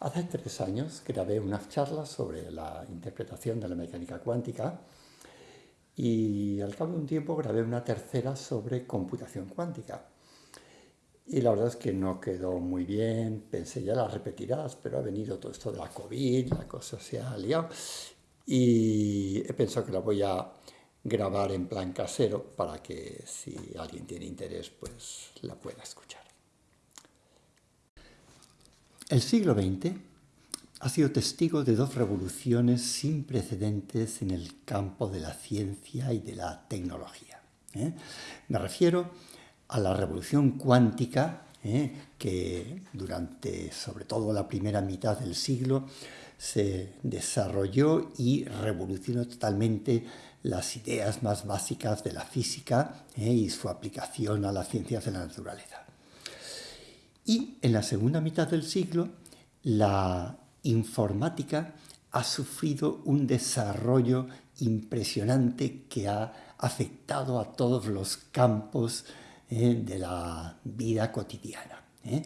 Hace tres años grabé unas charlas sobre la interpretación de la mecánica cuántica y al cabo de un tiempo grabé una tercera sobre computación cuántica. Y la verdad es que no quedó muy bien, pensé ya las repetirás, pero ha venido todo esto de la COVID, la cosa se ha liado y he pensado que la voy a grabar en plan casero para que si alguien tiene interés pues la pueda escuchar. El siglo XX ha sido testigo de dos revoluciones sin precedentes en el campo de la ciencia y de la tecnología. ¿eh? Me refiero a la revolución cuántica, ¿eh? que durante sobre todo la primera mitad del siglo se desarrolló y revolucionó totalmente las ideas más básicas de la física ¿eh? y su aplicación a las ciencias de la naturaleza. Y en la segunda mitad del siglo, la informática ha sufrido un desarrollo impresionante que ha afectado a todos los campos eh, de la vida cotidiana. ¿eh?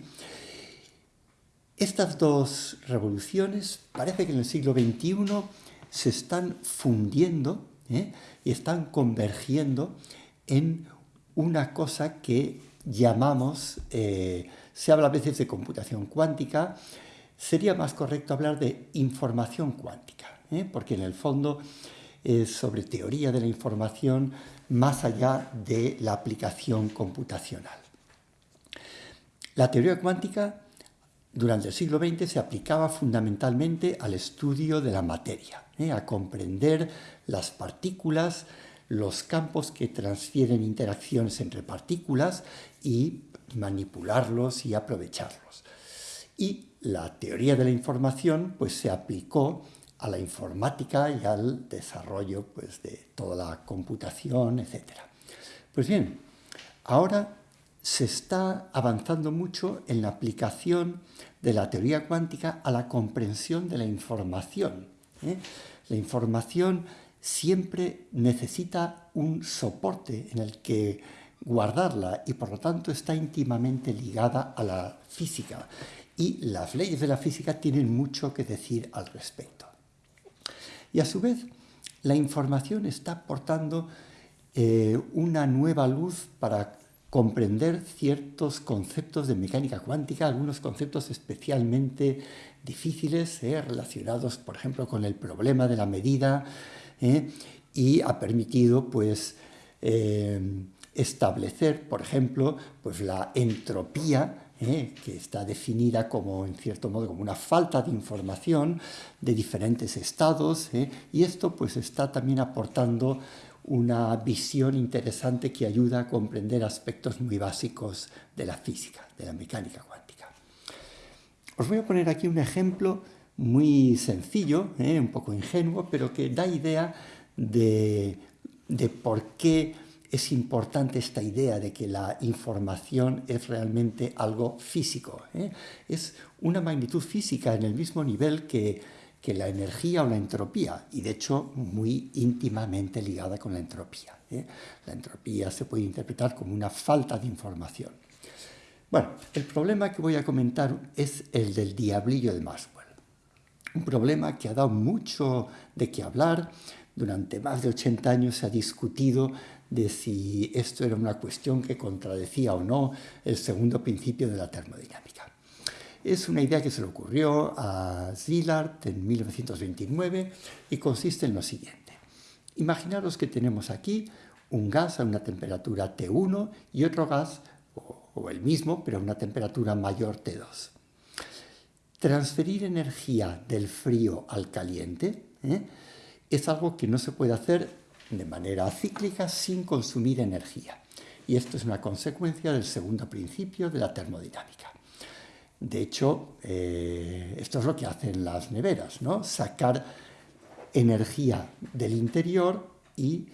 Estas dos revoluciones parece que en el siglo XXI se están fundiendo ¿eh? y están convergiendo en una cosa que llamamos se habla a veces de computación cuántica, sería más correcto hablar de información cuántica, ¿eh? porque en el fondo es sobre teoría de la información más allá de la aplicación computacional. La teoría cuántica durante el siglo XX se aplicaba fundamentalmente al estudio de la materia, ¿eh? a comprender las partículas, los campos que transfieren interacciones entre partículas y manipularlos y aprovecharlos. Y la teoría de la información pues, se aplicó a la informática y al desarrollo pues, de toda la computación, etc. Pues bien, ahora se está avanzando mucho en la aplicación de la teoría cuántica a la comprensión de la información. ¿eh? La información siempre necesita un soporte en el que guardarla y por lo tanto está íntimamente ligada a la física y las leyes de la física tienen mucho que decir al respecto. Y a su vez, la información está aportando eh, una nueva luz para comprender ciertos conceptos de mecánica cuántica, algunos conceptos especialmente difíciles, eh, relacionados, por ejemplo, con el problema de la medida, eh, y ha permitido, pues, establecer, por ejemplo, pues la entropía, ¿eh? que está definida como, en cierto modo, como una falta de información de diferentes estados, ¿eh? y esto pues está también aportando una visión interesante que ayuda a comprender aspectos muy básicos de la física, de la mecánica cuántica. Os voy a poner aquí un ejemplo muy sencillo, ¿eh? un poco ingenuo, pero que da idea de, de por qué es importante esta idea de que la información es realmente algo físico. ¿eh? Es una magnitud física en el mismo nivel que, que, la energía o la entropía, y de hecho muy íntimamente ligada con la entropía. ¿eh? La entropía se puede interpretar como una falta de información. Bueno, el problema que voy a comentar es el del diablillo de Maxwell. Un problema que ha dado mucho de qué hablar, durante más de 80 años se ha discutido de si esto era una cuestión que contradecía o no el segundo principio de la termodinámica. Es una idea que se le ocurrió a Szilard en 1929 y consiste en lo siguiente. Imaginaros que tenemos aquí un gas a una temperatura T1 y otro gas, o, el mismo, pero a una temperatura mayor T2. Transferir energía del frío al caliente ¿eh? es algo que no se puede hacer de manera cíclica sin consumir energía. Y esto es una consecuencia del segundo principio de la termodinámica. De hecho, eh, esto es lo que hacen las neveras, ¿no? sacar energía del interior y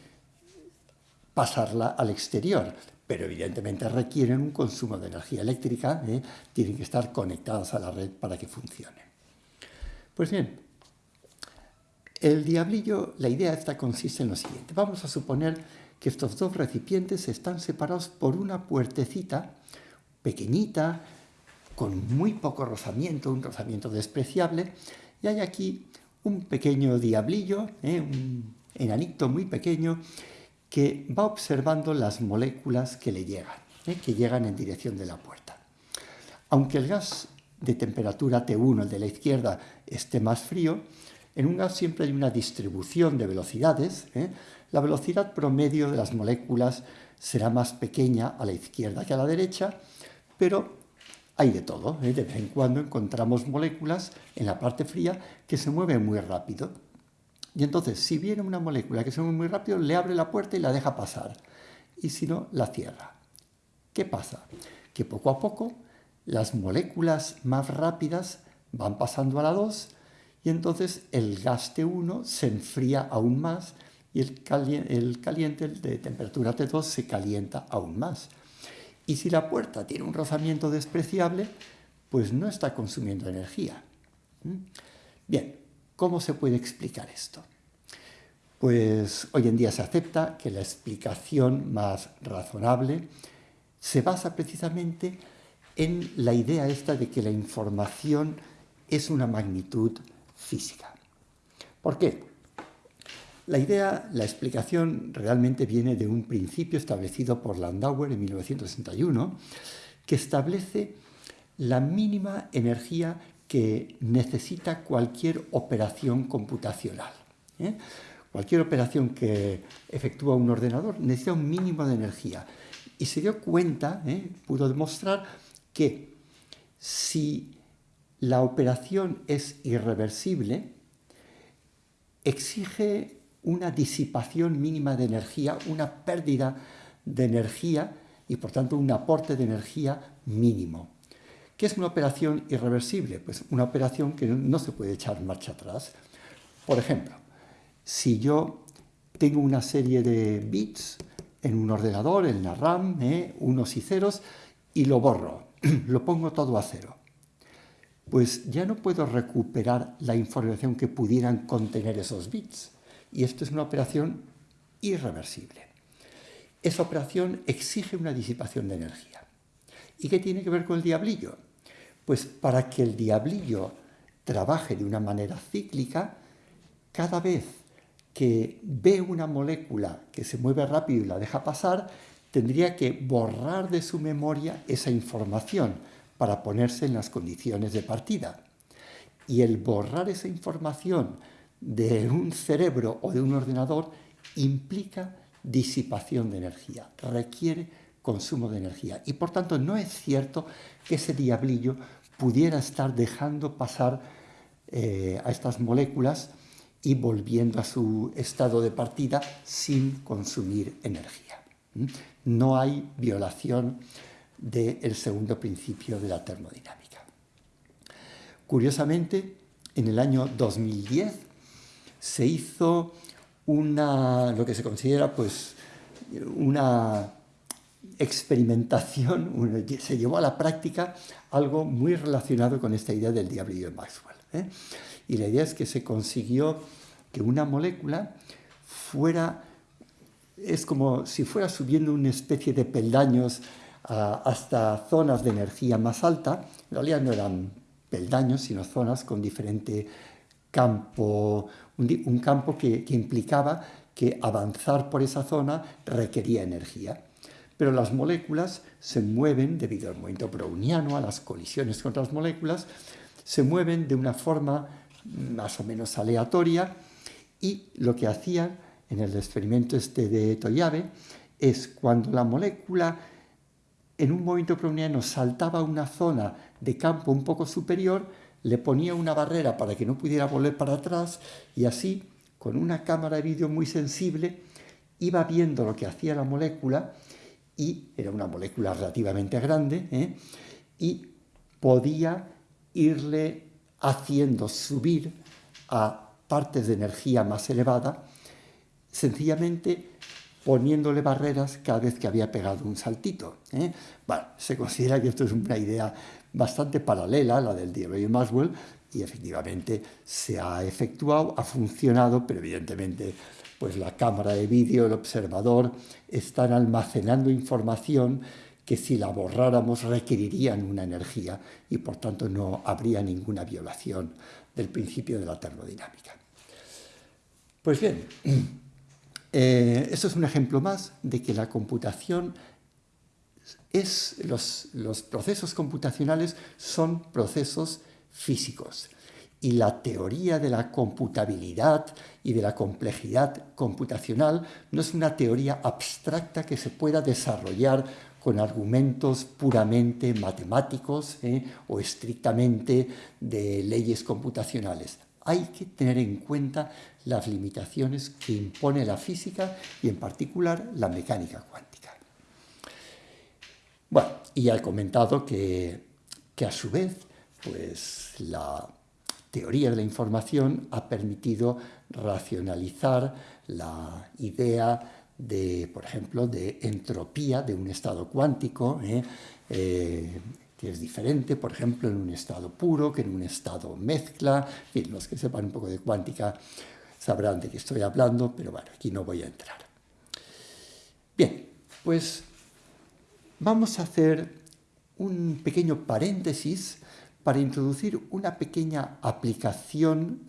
pasarla al exterior. Pero evidentemente requieren un consumo de energía eléctrica, ¿eh? tienen que estar conectadas a la red para que funcione. Pues bien, el diablillo, la idea esta consiste en lo siguiente. Vamos a suponer que estos dos recipientes están separados por una puertecita pequeñita, con muy poco rozamiento, un rozamiento despreciable, y hay aquí un pequeño diablillo, ¿eh? un enanito muy pequeño, que va observando las moléculas que le llegan, ¿eh? que llegan en dirección de la puerta. Aunque el gas de temperatura T1, el de la izquierda, esté más frío, en un gas siempre hay una distribución de velocidades. ¿eh? La velocidad promedio de las moléculas será más pequeña a la izquierda que a la derecha, pero hay de todo. ¿eh? De vez en cuando encontramos moléculas en la parte fría que se mueven muy rápido. Y entonces, si viene una molécula que se mueve muy rápido, le abre la puerta y la deja pasar. Y si no, la cierra. ¿Qué pasa? Que poco a poco las moléculas más rápidas van pasando a la 2 y entonces el gas T1 se enfría aún más y el, caliente, el de temperatura T2 se calienta aún más. Y si la puerta tiene un rozamiento despreciable, pues no está consumiendo energía. ¿Mm? Bien, ¿cómo se puede explicar esto? Pues hoy en día se acepta que la explicación más razonable se basa precisamente en la idea esta de que la información es una magnitud física. ¿Por qué? La idea, la explicación realmente viene de un principio establecido por Landauer en 1961, que establece la mínima energía que necesita cualquier operación computacional. ¿eh? Cualquier operación que efectúa un ordenador necesita un mínimo de energía. Y se dio cuenta, ¿eh? pudo demostrar que si la operación es irreversible, exige una disipación mínima de energía, una pérdida de energía y por tanto un aporte de energía mínimo. ¿Qué es una operación irreversible? Pues una operación que no se puede echar marcha atrás. Por ejemplo, si yo tengo una serie de bits en un ordenador, en la RAM, ¿eh? unos y ceros, y lo borro, lo pongo todo a cero, pues ya no puedo recuperar la información que pudieran contener esos bits. Y esto es una operación irreversible. Esa operación exige una disipación de energía. ¿Y qué tiene que ver con el diablillo? Pues para que el diablillo trabaje de una manera cíclica, cada vez que ve una molécula que se mueve rápido y la deja pasar, tendría que borrar de su memoria esa información para ponerse en las condiciones de partida. Y el borrar esa información de un cerebro o de un ordenador implica disipación de energía, requiere consumo de energía. Y por tanto no es cierto que ese diablillo pudiera estar dejando pasar eh, a estas moléculas y volviendo a su estado de partida sin consumir energía. ¿Mm? No hay violación del segundo principio de la termodinámica. Curiosamente, en el año 2010 se hizo una, lo que se considera pues, una experimentación, se llevó a la práctica algo muy relacionado con esta idea del diablillo de Maxwell. ¿eh? Y la idea es que se consiguió que una molécula fuera, es como si fuera subiendo una especie de peldaños hasta zonas de energía más alta, en realidad no eran peldaños, sino zonas con diferente campo, un, campo que, implicaba que avanzar por esa zona requería energía. Pero las moléculas se mueven, debido al movimiento browniano, a las colisiones con otras moléculas, se mueven de una forma más o menos aleatoria y lo que hacían en el experimento este de Toyabe es cuando la molécula en un movimiento browniano saltaba una zona de campo un poco superior, le ponía una barrera para que no pudiera volver para atrás y así, con una cámara de vídeo muy sensible, iba viendo lo que hacía la molécula y era una molécula relativamente grande ¿eh? y podía irle haciendo subir a partes de energía más elevada, sencillamente poniéndole barreras cada vez que había pegado un saltito. ¿eh? Se considera que esto es una idea bastante paralela a la del de Maxwell y efectivamente se ha efectuado, ha funcionado, pero evidentemente pues la cámara de vídeo, el observador, están almacenando información que si la borráramos requerirían una energía y por tanto no habría ninguna violación del principio de la termodinámica. Pues bien, eh, esto es un ejemplo más de que la computación es, los, procesos computacionales son procesos físicos y la teoría de la computabilidad y de la complejidad computacional no es una teoría abstracta que se pueda desarrollar con argumentos puramente matemáticos ¿eh? o estrictamente de leyes computacionales. Hay que tener en cuenta las limitaciones que impone la física y en particular la mecánica cuántica. Bueno, y ya he comentado que, que a su vez pues, la teoría de la información ha permitido racionalizar la idea de, por ejemplo, de entropía de un estado cuántico, ¿eh? Eh, que es diferente, por ejemplo, en un estado puro que en un estado mezcla. Los que sepan un poco de cuántica sabrán de qué estoy hablando, pero bueno, aquí no voy a entrar. Bien, pues vamos a hacer un pequeño paréntesis para introducir una pequeña aplicación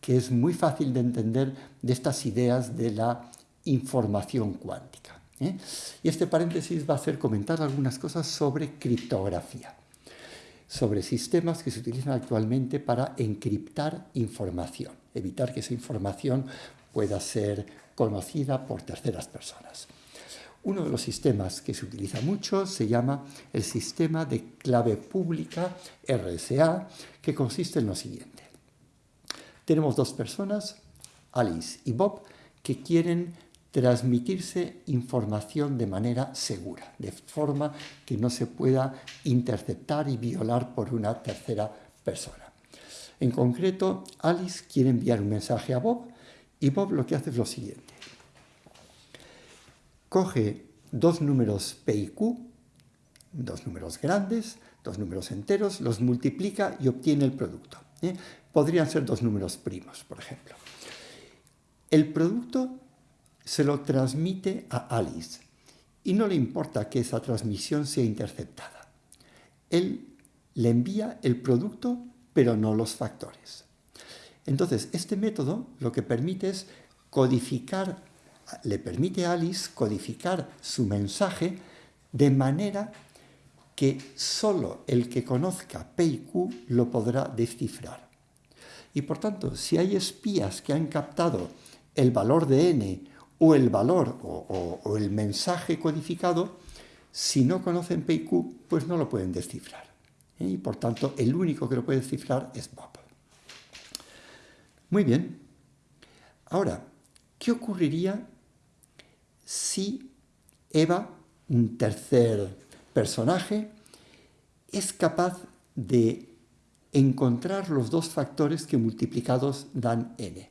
que es muy fácil de entender de estas ideas de la información cuántica. ¿eh? Y este paréntesis va a hacer comentar algunas cosas sobre criptografía, sobre sistemas que se utilizan actualmente para encriptar información, evitar que esa información pueda ser conocida por terceras personas. Uno de los sistemas que se utiliza mucho se llama el sistema de clave pública RSA, que consiste en lo siguiente. Tenemos dos personas, Alice y Bob, que quieren transmitirse información de manera segura, de forma que no se pueda interceptar y violar por una tercera persona. En concreto, Alice quiere enviar un mensaje a Bob y Bob lo que hace es lo siguiente coge dos números P y Q, dos números grandes, dos números enteros, los multiplica y obtiene el producto. ¿eh? Podrían ser dos números primos, por ejemplo. El producto se lo transmite a Alice y no le importa que esa transmisión sea interceptada. Él le envía el producto, pero no los factores. Entonces, este método lo que permite es codificar le permite a Alice codificar su mensaje de manera que solo el que conozca P y Q lo podrá descifrar. Y por tanto, si hay espías que han captado el valor de n o el valor o, el mensaje codificado, si no conocen P y Q, pues no lo pueden descifrar. ¿eh? Y por tanto, el único que lo puede descifrar es Bob. Muy bien. Ahora, ¿qué ocurriría si Eva, un tercer personaje, es capaz de encontrar los dos factores que multiplicados dan n.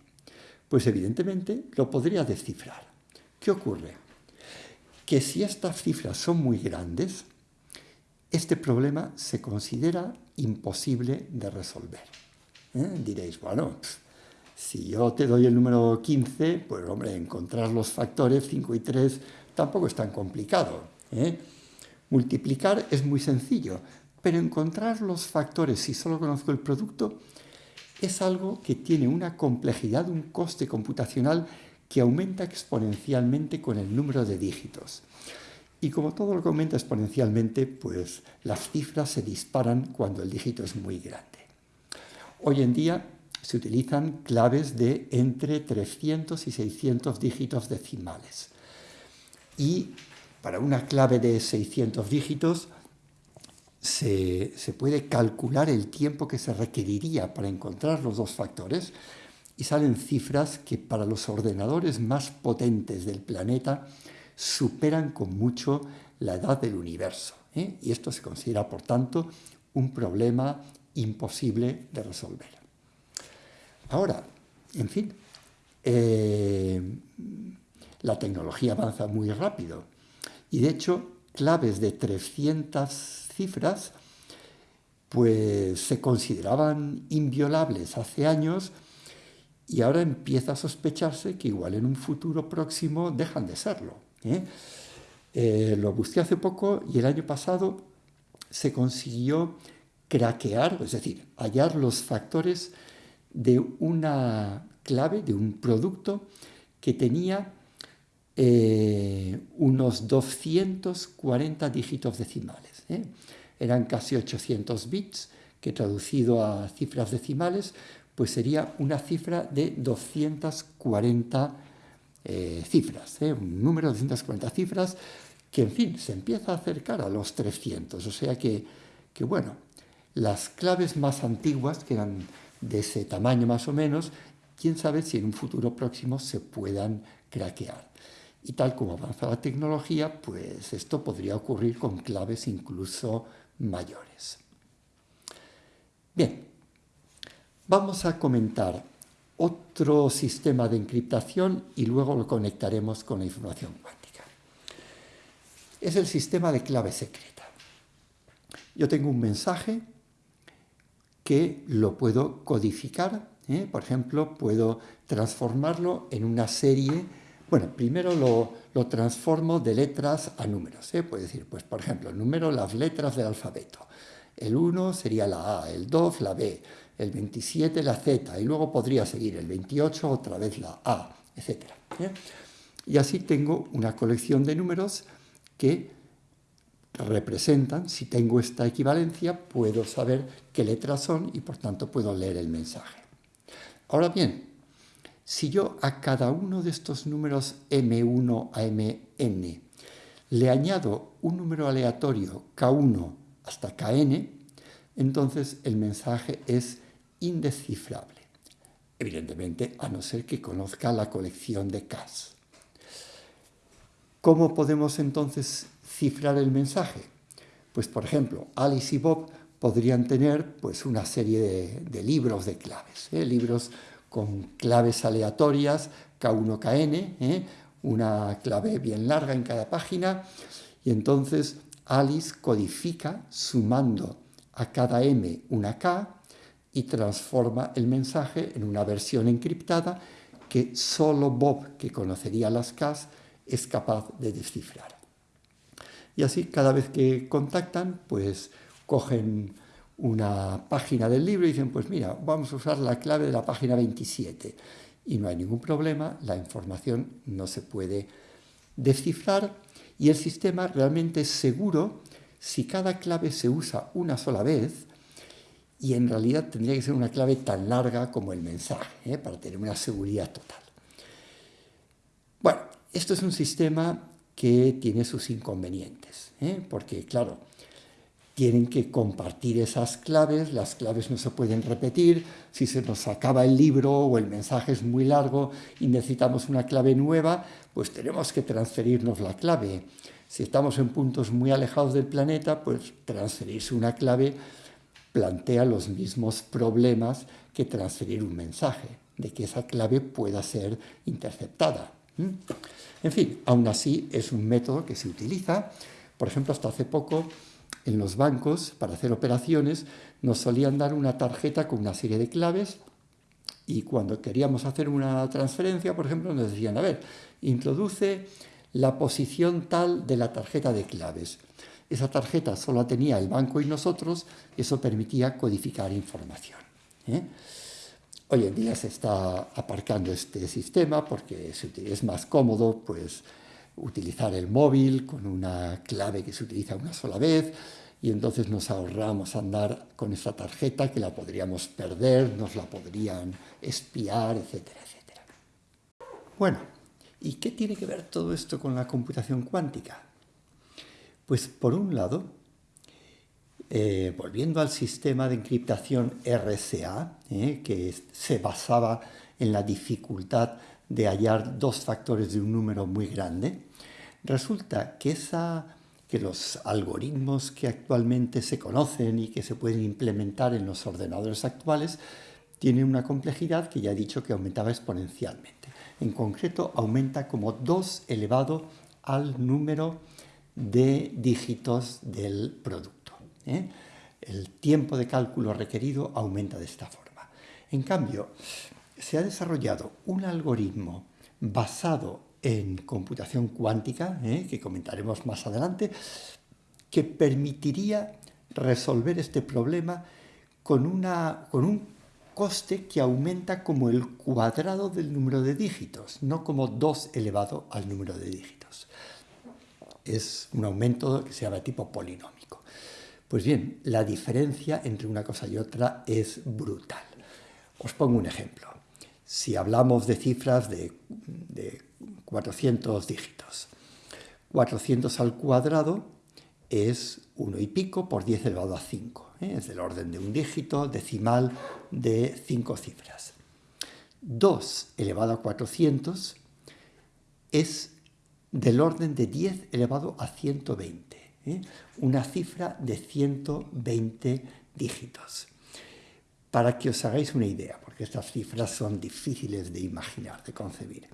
Pues evidentemente lo podría descifrar. ¿Qué ocurre? Que si estas cifras son muy grandes, este problema se considera imposible de resolver. ¿Eh? Diréis, bueno, si yo te doy el número 15, pues hombre, encontrar los factores 5 y 3 tampoco es tan complicado. ¿eh? Multiplicar es muy sencillo, pero encontrar los factores si solo conozco el producto es algo que tiene una complejidad, un coste computacional que aumenta exponencialmente con el número de dígitos. Y como todo lo que aumenta exponencialmente, pues las cifras se disparan cuando el dígito es muy grande. Hoy en día se utilizan claves de entre 300 y 600 dígitos decimales. Y para una clave de 600 dígitos se, puede calcular el tiempo que se requeriría para encontrar los dos factores y salen cifras que para los ordenadores más potentes del planeta superan con mucho la edad del universo. ¿eh? Y esto se considera, por tanto, un problema imposible de resolver. Ahora, en fin, eh, la tecnología avanza muy rápido y de hecho claves de 300 cifras pues se consideraban inviolables hace años y ahora empieza a sospecharse que igual en un futuro próximo dejan de serlo. ¿eh? Eh, lo busqué hace poco y el año pasado se consiguió craquear, es decir, hallar los factores de una clave, de un producto que tenía eh, unos 240 dígitos decimales. ¿Eh? Eran casi 800 bits, que traducido a cifras decimales, pues sería una cifra de 240 eh, cifras, un número de 240 cifras que, en fin, se empieza a acercar a los 300. O sea que, que bueno, las claves más antiguas, que eran de ese tamaño más o menos, quién sabe si en un futuro próximo se puedan craquear. Y tal como avanza la tecnología, pues esto podría ocurrir con claves incluso mayores. Bien, vamos a comentar otro sistema de encriptación y luego lo conectaremos con la información cuántica. Es el sistema de clave secreta. Yo tengo un mensaje que lo puedo codificar, ¿eh? por ejemplo, puedo transformarlo en una serie bueno, primero lo, transformo de letras a números. ¿eh? Decir, pues por ejemplo, número, las letras del alfabeto. El 1 sería la A, el 2 la B, el 27 la Z, y luego podría seguir el 28 otra vez la A, etc. ¿eh? Y así tengo una colección de números que representan, si tengo esta equivalencia, puedo saber qué letras son y por tanto puedo leer el mensaje. Ahora bien, si yo a cada uno de estos números m1 a mn le añado un número aleatorio k1 hasta kn, entonces el mensaje es indescifrable. Evidentemente, a no ser que conozca la colección de Ks. ¿Cómo podemos entonces cifrar el mensaje? Pues, por ejemplo, Alice y Bob podrían tener pues, una serie de, libros de claves, ¿eh? libros con claves aleatorias, K1, KN, ¿eh? una clave bien larga en cada página, y entonces Alice codifica sumando a cada M una K y transforma el mensaje en una versión encriptada que solo Bob, que conocería las Ks, es capaz de descifrar. Y así cada vez que contactan, pues cogen una página del libro y dicen, pues mira, vamos a usar la clave de la página 27. Y no hay ningún problema, la información no se puede descifrar y el sistema realmente es seguro si cada clave se usa una sola vez y en realidad tendría que ser una clave tan larga como el mensaje, ¿eh? para tener una seguridad total. Bueno, esto es un sistema que tiene sus inconvenientes, ¿eh? porque claro, tienen que compartir esas claves, las claves no se pueden repetir, si se nos acaba el libro o el mensaje es muy largo y necesitamos una clave nueva, pues tenemos que transferirnos la clave. Si estamos en puntos muy alejados del planeta, pues transferirse una clave plantea los mismos problemas que transferir un mensaje, de que esa clave pueda ser interceptada. En fin, aún así es un método que se utiliza. Por ejemplo, hasta hace poco en los bancos, para hacer operaciones, nos solían dar una tarjeta con una serie de claves y cuando queríamos hacer una transferencia, por ejemplo, nos decían, a ver, introduce la posición tal de la tarjeta de claves. Esa tarjeta solo tenía el banco y nosotros, eso permitía codificar información. ¿eh? Hoy en día se está aparcando este sistema porque es más cómodo, pues utilizar el móvil con una clave que se utiliza una sola vez y entonces nos ahorramos andar con esa tarjeta que la podríamos perder, nos la podrían espiar, etcétera, etcétera. Bueno, ¿y qué tiene que ver todo esto con la computación cuántica? Pues por un lado, eh, volviendo al sistema de encriptación RSA, eh, que se basaba en la dificultad de hallar dos factores de un número muy grande, resulta que, esa, que los algoritmos que actualmente se conocen y que se pueden implementar en los ordenadores actuales tienen una complejidad que ya he dicho que aumentaba exponencialmente. En concreto, aumenta como 2 elevado al número de dígitos del producto. ¿eh? El tiempo de cálculo requerido aumenta de esta forma. En cambio, se ha desarrollado un algoritmo basado en computación cuántica, ¿eh? que comentaremos más adelante, que permitiría resolver este problema con, una, con un coste que aumenta como el cuadrado del número de dígitos, no como 2 elevado al número de dígitos. Es un aumento que se llama tipo polinómico. Pues bien, la diferencia entre una cosa y otra es brutal. Os pongo un ejemplo. Si hablamos de cifras de, de 400 dígitos, 400 al cuadrado es 1 y pico por 10 elevado a 5. ¿eh? Es del orden de un dígito decimal de 5 cifras. 2 elevado a 400 es del orden de 10 elevado a 120. ¿eh? Una cifra de 120 dígitos. Para que os hagáis una idea, porque estas cifras son difíciles de imaginar, de concebir.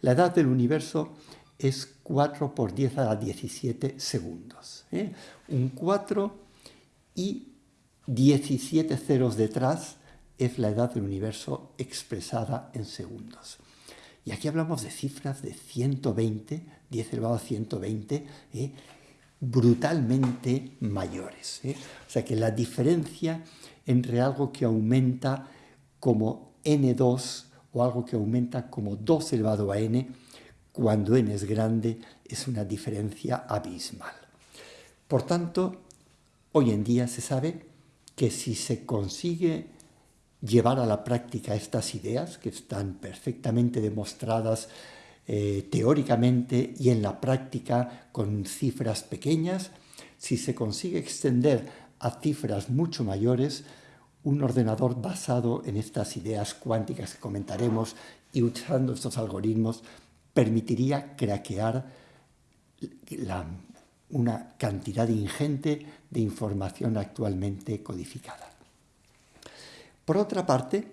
La edad del universo es 4 por 10 a la 17 segundos. ¿eh? Un 4 y 17 ceros detrás es la edad del universo expresada en segundos. Y aquí hablamos de cifras de 120, 10 elevado a 120, ¿eh? brutalmente mayores. ¿eh? O sea que la diferencia entre algo que aumenta como n2 o algo que aumenta como 2 elevado a n cuando n es grande es una diferencia abismal. Por tanto, hoy en día se sabe que si se consigue llevar a la práctica estas ideas, que están perfectamente demostradas eh, teóricamente y en la práctica con cifras pequeñas, si se consigue extender a cifras mucho mayores, un ordenador basado en estas ideas cuánticas que comentaremos y usando estos algoritmos permitiría craquear una cantidad ingente de información actualmente codificada. Por otra parte,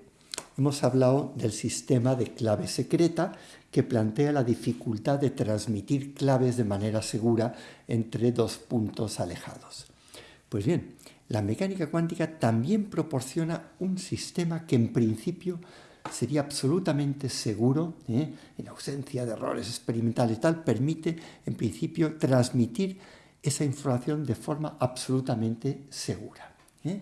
hemos hablado del sistema de clave secreta que plantea la dificultad de transmitir claves de manera segura entre dos puntos alejados. Pues bien, la mecánica cuántica también proporciona un sistema que en principio sería absolutamente seguro, ¿eh? en ausencia de errores experimentales tal, permite en principio transmitir esa información de forma absolutamente segura. ¿eh?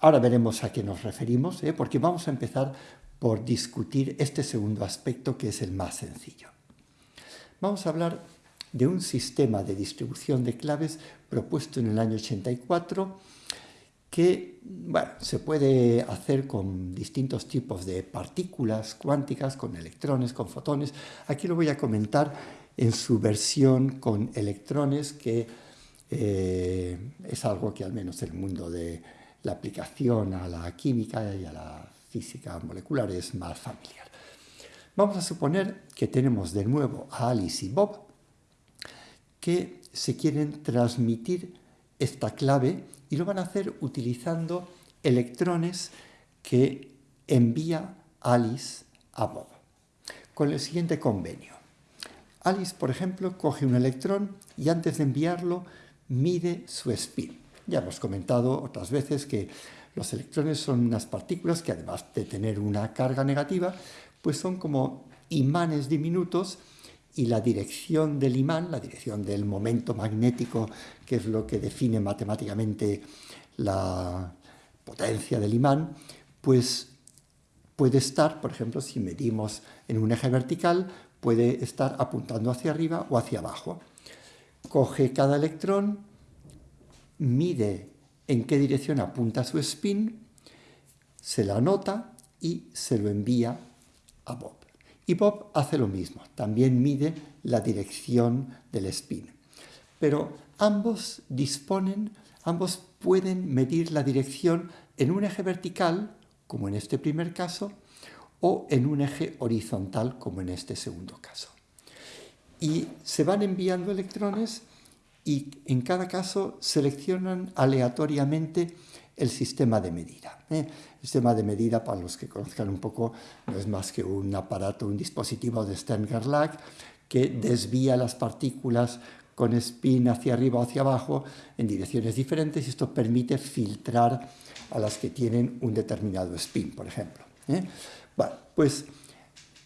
Ahora veremos a qué nos referimos, ¿eh? porque vamos a empezar por discutir este segundo aspecto que es el más sencillo. Vamos a hablar de un sistema de distribución de claves propuesto en el año 84 que bueno, se puede hacer con distintos tipos de partículas cuánticas, con electrones, con fotones. Aquí lo voy a comentar en su versión con electrones, que eh, es algo que al menos el mundo de la aplicación a la química y a la física molecular es más familiar. Vamos a suponer que tenemos de nuevo a Alice y Bob que se quieren transmitir esta clave y lo van a hacer utilizando electrones que envía Alice a Bob, con el siguiente convenio. Alice, por ejemplo, coge un electrón y antes de enviarlo mide su spin. Ya hemos comentado otras veces que los electrones son unas partículas que además de tener una carga negativa, pues son como imanes diminutos y la dirección del imán, la dirección del momento magnético, que es lo que define matemáticamente la potencia del imán, pues puede estar, por ejemplo, si medimos en un eje vertical, puede estar apuntando hacia arriba o hacia abajo. Coge cada electrón, mide en qué dirección apunta su spin, se la anota y se lo envía a Bob. Y Bob hace lo mismo, también mide la dirección del spin. Pero ambos disponen, ambos pueden medir la dirección en un eje vertical, como en este primer caso, o en un eje horizontal, como en este segundo caso. Y se van enviando electrones y en cada caso seleccionan aleatoriamente el sistema de medida. ¿eh? El sistema de medida, para los que conozcan un poco, no es más que un aparato, un dispositivo de Stern-Gerlach que desvía las partículas con spin hacia arriba o hacia abajo en direcciones diferentes y esto permite filtrar a las que tienen un determinado spin, por ejemplo. ¿eh? Bueno, pues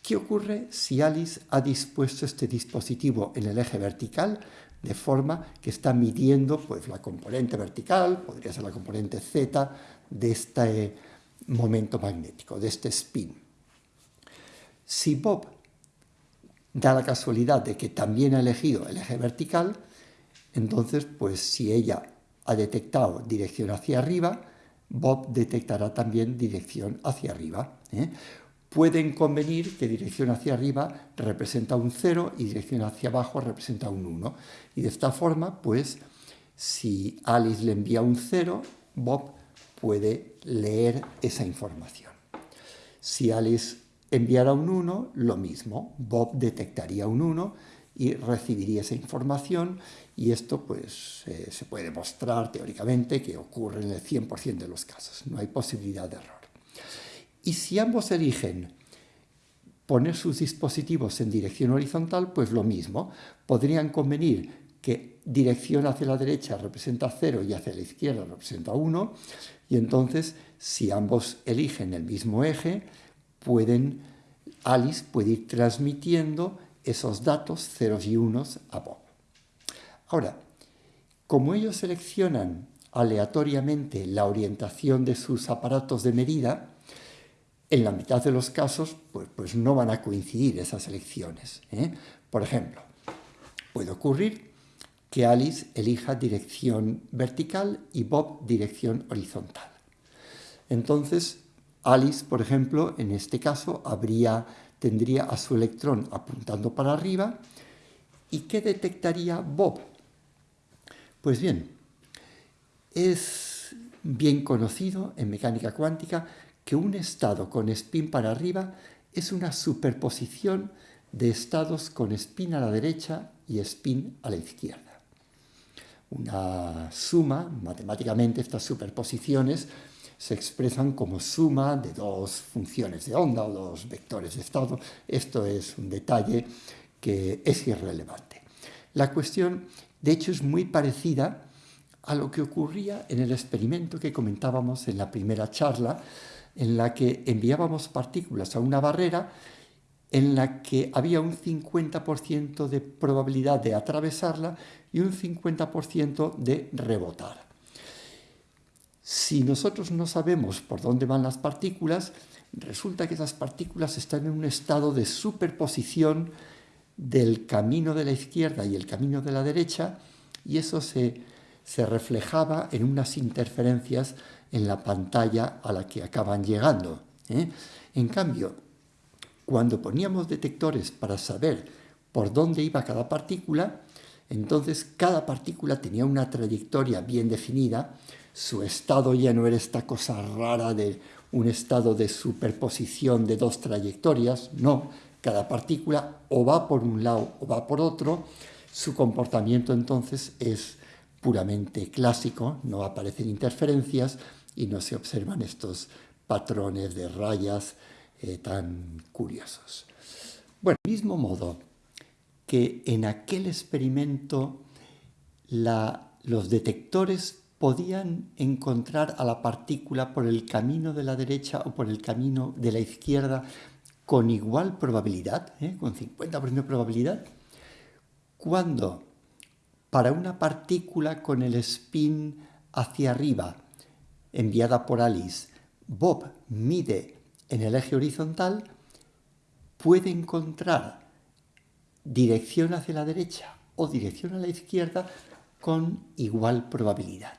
¿Qué ocurre si Alice ha dispuesto este dispositivo en el eje vertical de forma que está midiendo pues, la componente vertical, podría ser la componente z de este momento magnético, de este spin? Si Bob da la casualidad de que también ha elegido el eje vertical, entonces, pues si ella ha detectado dirección hacia arriba, Bob detectará también dirección hacia arriba. ¿eh? Pueden convenir que dirección hacia arriba representa un 0 y dirección hacia abajo representa un 1. Y de esta forma, pues, si Alice le envía un 0, Bob puede leer esa información. Si Alice enviara un 1, lo mismo. Bob detectaría un 1 y recibiría esa información y esto pues eh, se puede demostrar teóricamente que ocurre en el 100% de los casos, no hay posibilidad de error. Y si ambos eligen poner sus dispositivos en dirección horizontal, pues lo mismo, podrían convenir que dirección hacia la derecha representa 0 y hacia la izquierda representa 1, y entonces si ambos eligen el mismo eje, Alice puede ir transmitiendo esos datos ceros y unos a Bob. Ahora, como ellos seleccionan aleatoriamente la orientación de sus aparatos de medida, en la mitad de los casos pues, pues no van a coincidir esas elecciones. ¿eh? Por ejemplo, puede ocurrir que Alice elija dirección vertical y Bob dirección horizontal. Entonces, Alice, por ejemplo, en este caso, tendría a su electrón apuntando para arriba. ¿Y qué detectaría Bob? Pues bien, es bien conocido en mecánica cuántica que un estado con spin para arriba es una superposición de estados con spin a la derecha y spin a la izquierda. Una suma, matemáticamente estas superposiciones se expresan como suma de dos funciones de onda o dos vectores de estado. Esto es un detalle que es irrelevante. La cuestión, de hecho, es muy parecida a lo que ocurría en el experimento que comentábamos en la primera charla, en la que enviábamos partículas a una barrera en la que había un 50% de probabilidad de atravesarla y un 50% de rebotar. Si nosotros no sabemos por dónde van las partículas, resulta que esas partículas están en un estado de superposición del camino de la izquierda y el camino de la derecha, y eso se, reflejaba en unas interferencias en la pantalla a la que acaban llegando. ¿eh? En cambio, cuando poníamos detectores para saber por dónde iba cada partícula, entonces cada partícula tenía una trayectoria bien definida, su estado ya no era esta cosa rara de un estado de superposición de dos trayectorias, no, cada partícula o va por un lado o va por otro, su comportamiento entonces es puramente clásico, no aparecen interferencias y no se observan estos patrones de rayas eh, tan curiosos. Bueno, del mismo modo que en aquel experimento los detectores podían encontrar a la partícula por el camino de la derecha o por el camino de la izquierda con igual probabilidad, ¿eh? con 50% de probabilidad, cuando para una partícula con el spin hacia arriba enviada por Alice, Bob mide en el eje horizontal, puede encontrar dirección hacia la derecha o dirección a la izquierda con igual probabilidad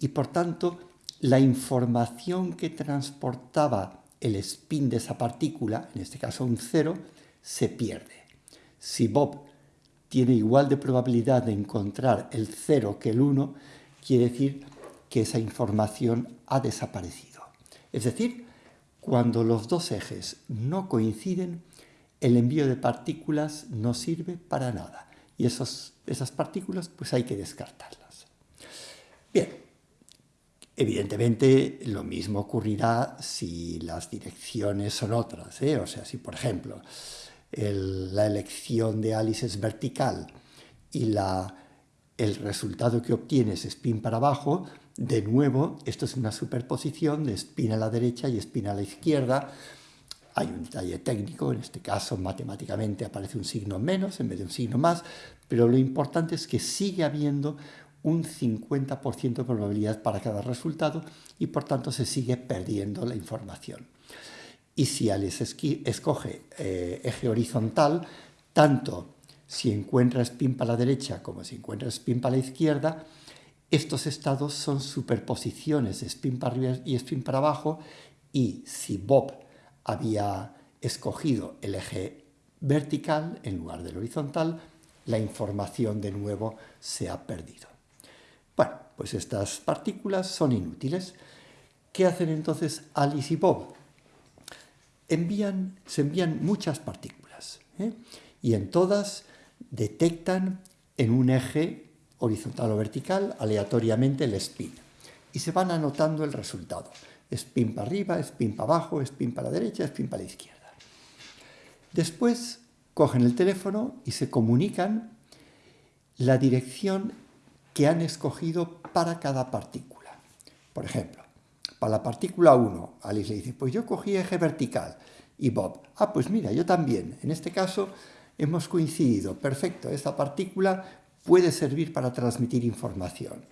y por tanto la información que transportaba el spin de esa partícula, en este caso un cero, se pierde. Si Bob tiene igual de probabilidad de encontrar el cero que el 1, quiere decir que esa información ha desaparecido. Es decir, cuando los dos ejes no coinciden, el envío de partículas no sirve para nada. Y esas partículas pues hay que descartarlas. Bien, Evidentemente, lo mismo ocurrirá si las direcciones son otras. ¿eh? O sea, si por ejemplo la elección de Alice es vertical y la, el resultado que obtienes es spin para abajo, de nuevo, esto es una superposición de spin a la derecha y spin a la izquierda. Hay un detalle técnico, en este caso matemáticamente aparece un signo menos en vez de un signo más, pero lo importante es que sigue habiendo un 50% de probabilidad para cada resultado y por tanto se sigue perdiendo la información. Y si Alice escoge eh, eje horizontal, tanto si encuentra spin para la derecha como si encuentra spin para la izquierda, estos estados son superposiciones de spin para arriba y spin para abajo y si Bob había escogido el eje vertical en lugar del horizontal, la información de nuevo se ha perdido. Bueno, pues estas partículas son inútiles. ¿Qué hacen entonces Alice y Bob? Envían, se envían muchas partículas ¿eh? y en todas detectan en un eje horizontal o vertical aleatoriamente el spin y se van anotando el resultado. Spin para arriba, spin para abajo, spin para la derecha, spin para la izquierda. Después cogen el teléfono y se comunican la dirección que han escogido para cada partícula. Por ejemplo, para la partícula 1, Alice le dice, pues yo cogí eje vertical. Y Bob, ah, pues mira, yo también. En este caso hemos coincidido. Perfecto, esta partícula puede servir para transmitir información.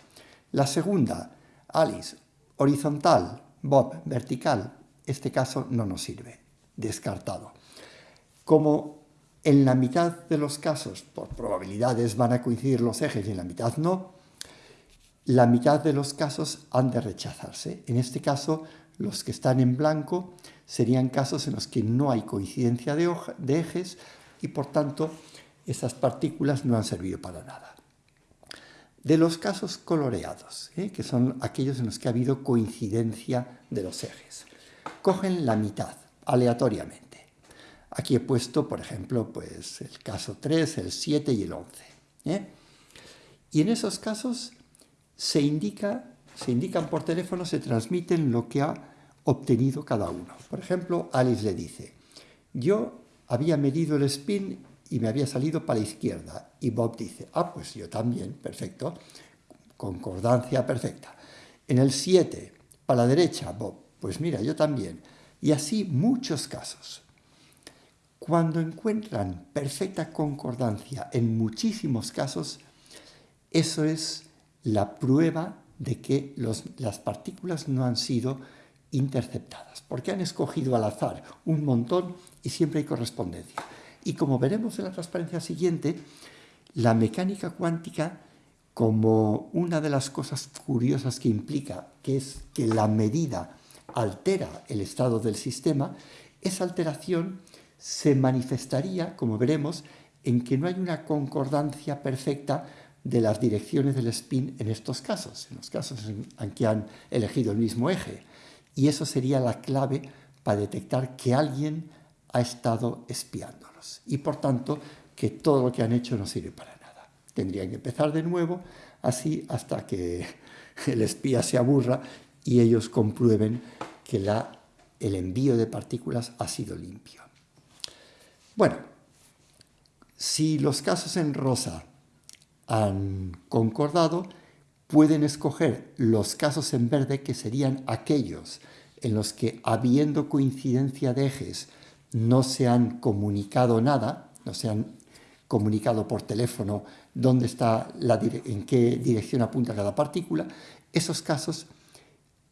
La segunda, Alice, horizontal. Bob, vertical, este caso no nos sirve, descartado. Como en la mitad de los casos, por probabilidades, van a coincidir los ejes y en la mitad no, la mitad de los casos han de rechazarse. En este caso, los que están en blanco serían casos en los que no hay coincidencia de, de ejes y por tanto esas partículas no han servido para nada de los casos coloreados, ¿eh? que son aquellos en los que ha habido coincidencia de los ejes. Cogen la mitad, aleatoriamente. Aquí he puesto, por ejemplo, pues el caso 3, el 7 y el 11. ¿eh? Y en esos casos se, indica, se indican por teléfono, se transmiten lo que ha obtenido cada uno. Por ejemplo, Alice le dice, yo había medido el spin y me había salido para la izquierda. Y Bob dice, ah, pues yo también, perfecto, concordancia perfecta. En el 7, para la derecha, Bob, pues mira, yo también. Y así muchos casos. Cuando encuentran perfecta concordancia en muchísimos casos, eso es la prueba de que las partículas no han sido interceptadas, porque han escogido al azar un montón y siempre hay correspondencia. Y como veremos en la transparencia siguiente, la mecánica cuántica, como una de las cosas curiosas que implica, que es que la medida altera el estado del sistema, esa alteración se manifestaría, como veremos, en que no hay una concordancia perfecta de las direcciones del spin en estos casos, en los casos en que han elegido el mismo eje. Y eso sería la clave para detectar que alguien ha estado espiándolos y por tanto que todo lo que han hecho no sirve para nada. Tendrían que empezar de nuevo así hasta que el espía se aburra y ellos comprueben que el envío de partículas ha sido limpio. Bueno, si los casos en rosa han concordado, pueden escoger los casos en verde que serían aquellos en los que, habiendo coincidencia de ejes, no se han comunicado nada, no se han comunicado por teléfono dónde está la en qué dirección apunta cada partícula, esos casos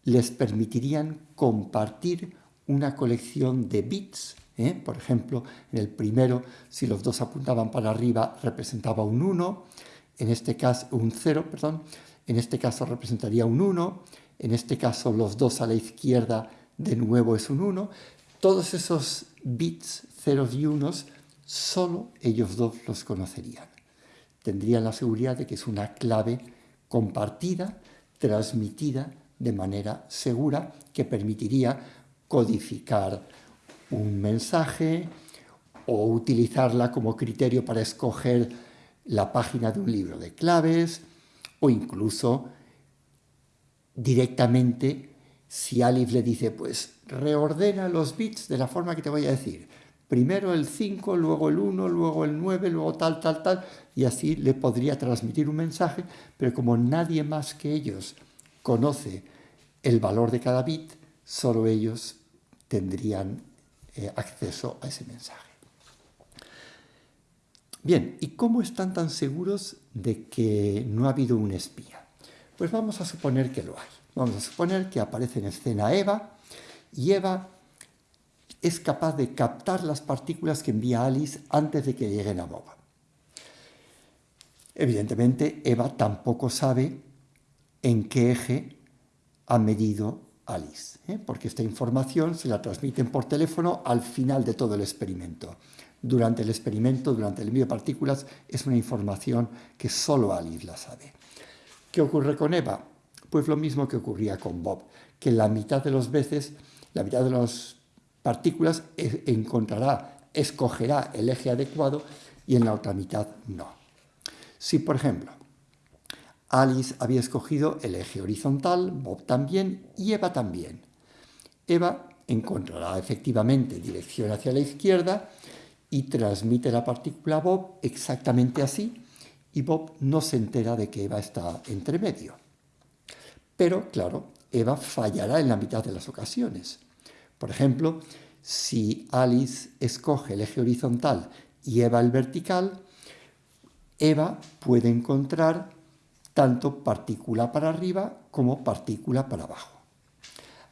les permitirían compartir una colección de bits. ¿eh? Por ejemplo, en el primero, si los dos apuntaban para arriba, representaba un 1, en este caso un 0, perdón, en este caso representaría un 1, en este caso los dos a la izquierda de nuevo es un 1, todos esos bits, ceros y unos, solo ellos dos los conocerían. Tendrían la seguridad de que es una clave compartida, transmitida de manera segura, que permitiría codificar un mensaje o utilizarla como criterio para escoger la página de un libro de claves o incluso directamente si Alif le dice, pues reordena los bits de la forma que te voy a decir. Primero el 5, luego el 1, luego el 9, luego tal, tal, tal, y así le podría transmitir un mensaje, pero como nadie más que ellos conoce el valor de cada bit, solo ellos tendrían eh, acceso a ese mensaje. Bien, ¿y cómo están tan seguros de que no ha habido un espía? Pues vamos a suponer que lo hay. Vamos a suponer que aparece en escena Eva y Eva es capaz de captar las partículas que envía Alice antes de que lleguen a Bob. Evidentemente, Eva tampoco sabe en qué eje ha medido Alice, ¿eh? porque esta información se la transmiten por teléfono al final de todo el experimento. Durante el experimento, durante el envío de partículas, es una información que solo Alice la sabe. ¿Qué ocurre con Eva? Pues lo mismo que ocurría con Bob, que la mitad de las veces, la mitad de las partículas encontrará, escogerá el eje adecuado y en la otra mitad no. Si, por ejemplo, Alice había escogido el eje horizontal, Bob también y Eva también. Eva encontrará efectivamente dirección hacia la izquierda y transmite la partícula a Bob exactamente así y Bob no se entera de que Eva está entre medio. Pero, claro, Eva fallará en la mitad de las ocasiones. Por ejemplo, si Alice escoge el eje horizontal y Eva el vertical, Eva puede encontrar tanto partícula para arriba como partícula para abajo.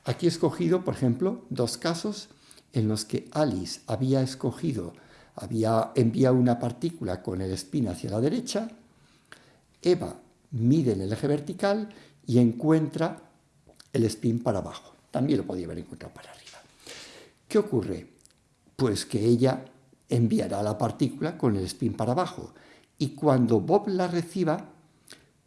Aquí he escogido, por ejemplo, dos casos en los que Alice había escogido, había enviado una partícula con el spin hacia la derecha, Eva mide en el eje vertical y encuentra el spin para abajo. También lo podía haber encontrado para arriba. ¿Qué ocurre? Pues que ella enviará la partícula con el spin para abajo y cuando Bob la reciba,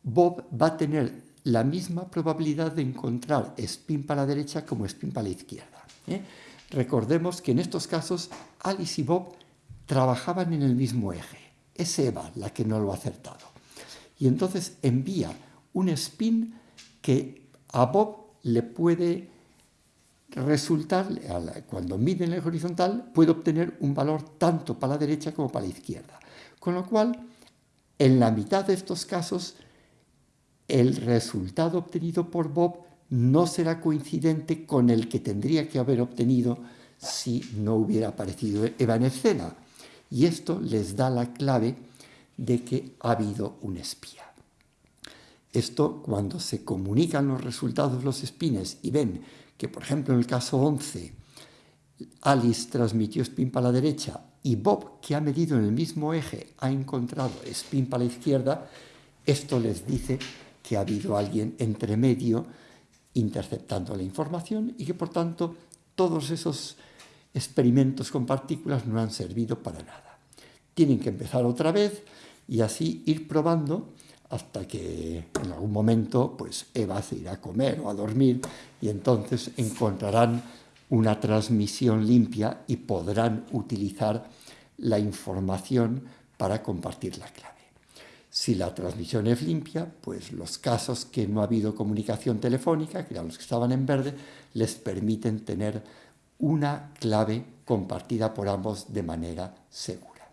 Bob va a tener la misma probabilidad de encontrar spin para la derecha como spin para la izquierda. ¿eh? Recordemos que en estos casos Alice y Bob trabajaban en el mismo eje. Es Eva la que no lo ha acertado. Y entonces envía un spin que a Bob le puede resultar, cuando mide en el horizontal, puede obtener un valor tanto para la derecha como para la izquierda. Con lo cual, en la mitad de estos casos, el resultado obtenido por Bob no será coincidente con el que tendría que haber obtenido si no hubiera aparecido Eva en escena. Y esto les da la clave de que ha habido un espía. Esto, cuando se comunican los resultados los espines y ven que, por ejemplo, en el caso 11, Alice transmitió spin para la derecha y Bob, que ha medido en el mismo eje, ha encontrado spin para la izquierda, esto les dice que ha habido alguien entre medio interceptando la información y que por tanto todos esos experimentos con partículas no han servido para nada. Tienen que empezar otra vez y así ir probando hasta que en algún momento pues Eva se irá a comer o a dormir y entonces encontrarán una transmisión limpia y podrán utilizar la información para compartir la clave. Si la transmisión es limpia, pues los casos que no ha habido comunicación telefónica, que eran los que estaban en verde, les permiten tener una clave compartida por ambos de manera segura.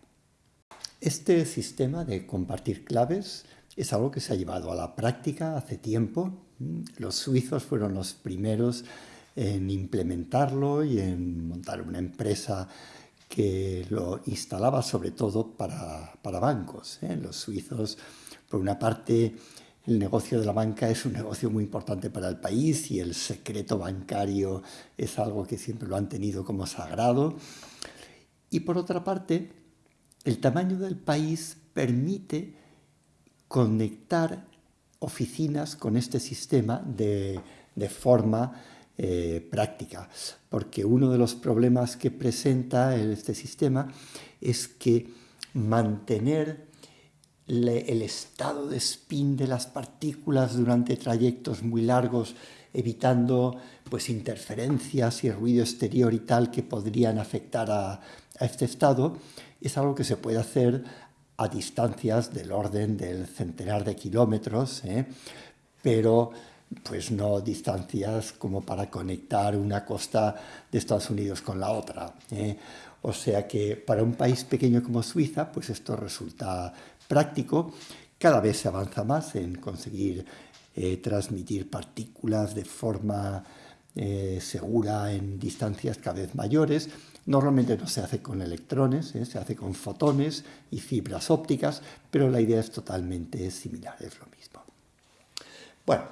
Este sistema de compartir claves es algo que se ha llevado a la práctica hace tiempo. Los suizos fueron los primeros en implementarlo y en montar una empresa que lo instalaba sobre todo para, bancos. ¿eh? Los suizos, por una parte, el negocio de la banca es un negocio muy importante para el país y el secreto bancario es algo que siempre lo han tenido como sagrado. Y por otra parte, el tamaño del país permite conectar oficinas con este sistema de, forma eh, práctica, porque uno de los problemas que presenta este sistema es que mantener el estado de spin de las partículas durante trayectos muy largos, evitando pues, interferencias y ruido exterior y tal que podrían afectar a, este estado, es algo que se puede hacer a distancias del orden del centenar de kilómetros, ¿eh? pero pues no distancias como para conectar una costa de Estados Unidos con la otra. ¿eh? O sea que para un país pequeño como Suiza, pues esto resulta práctico. Cada vez se avanza más en conseguir eh, transmitir partículas de forma eh, segura en distancias cada vez mayores. Normalmente no se hace con electrones, ¿eh? se hace con fotones y fibras ópticas, pero la idea es totalmente similar, es lo mismo. Bueno,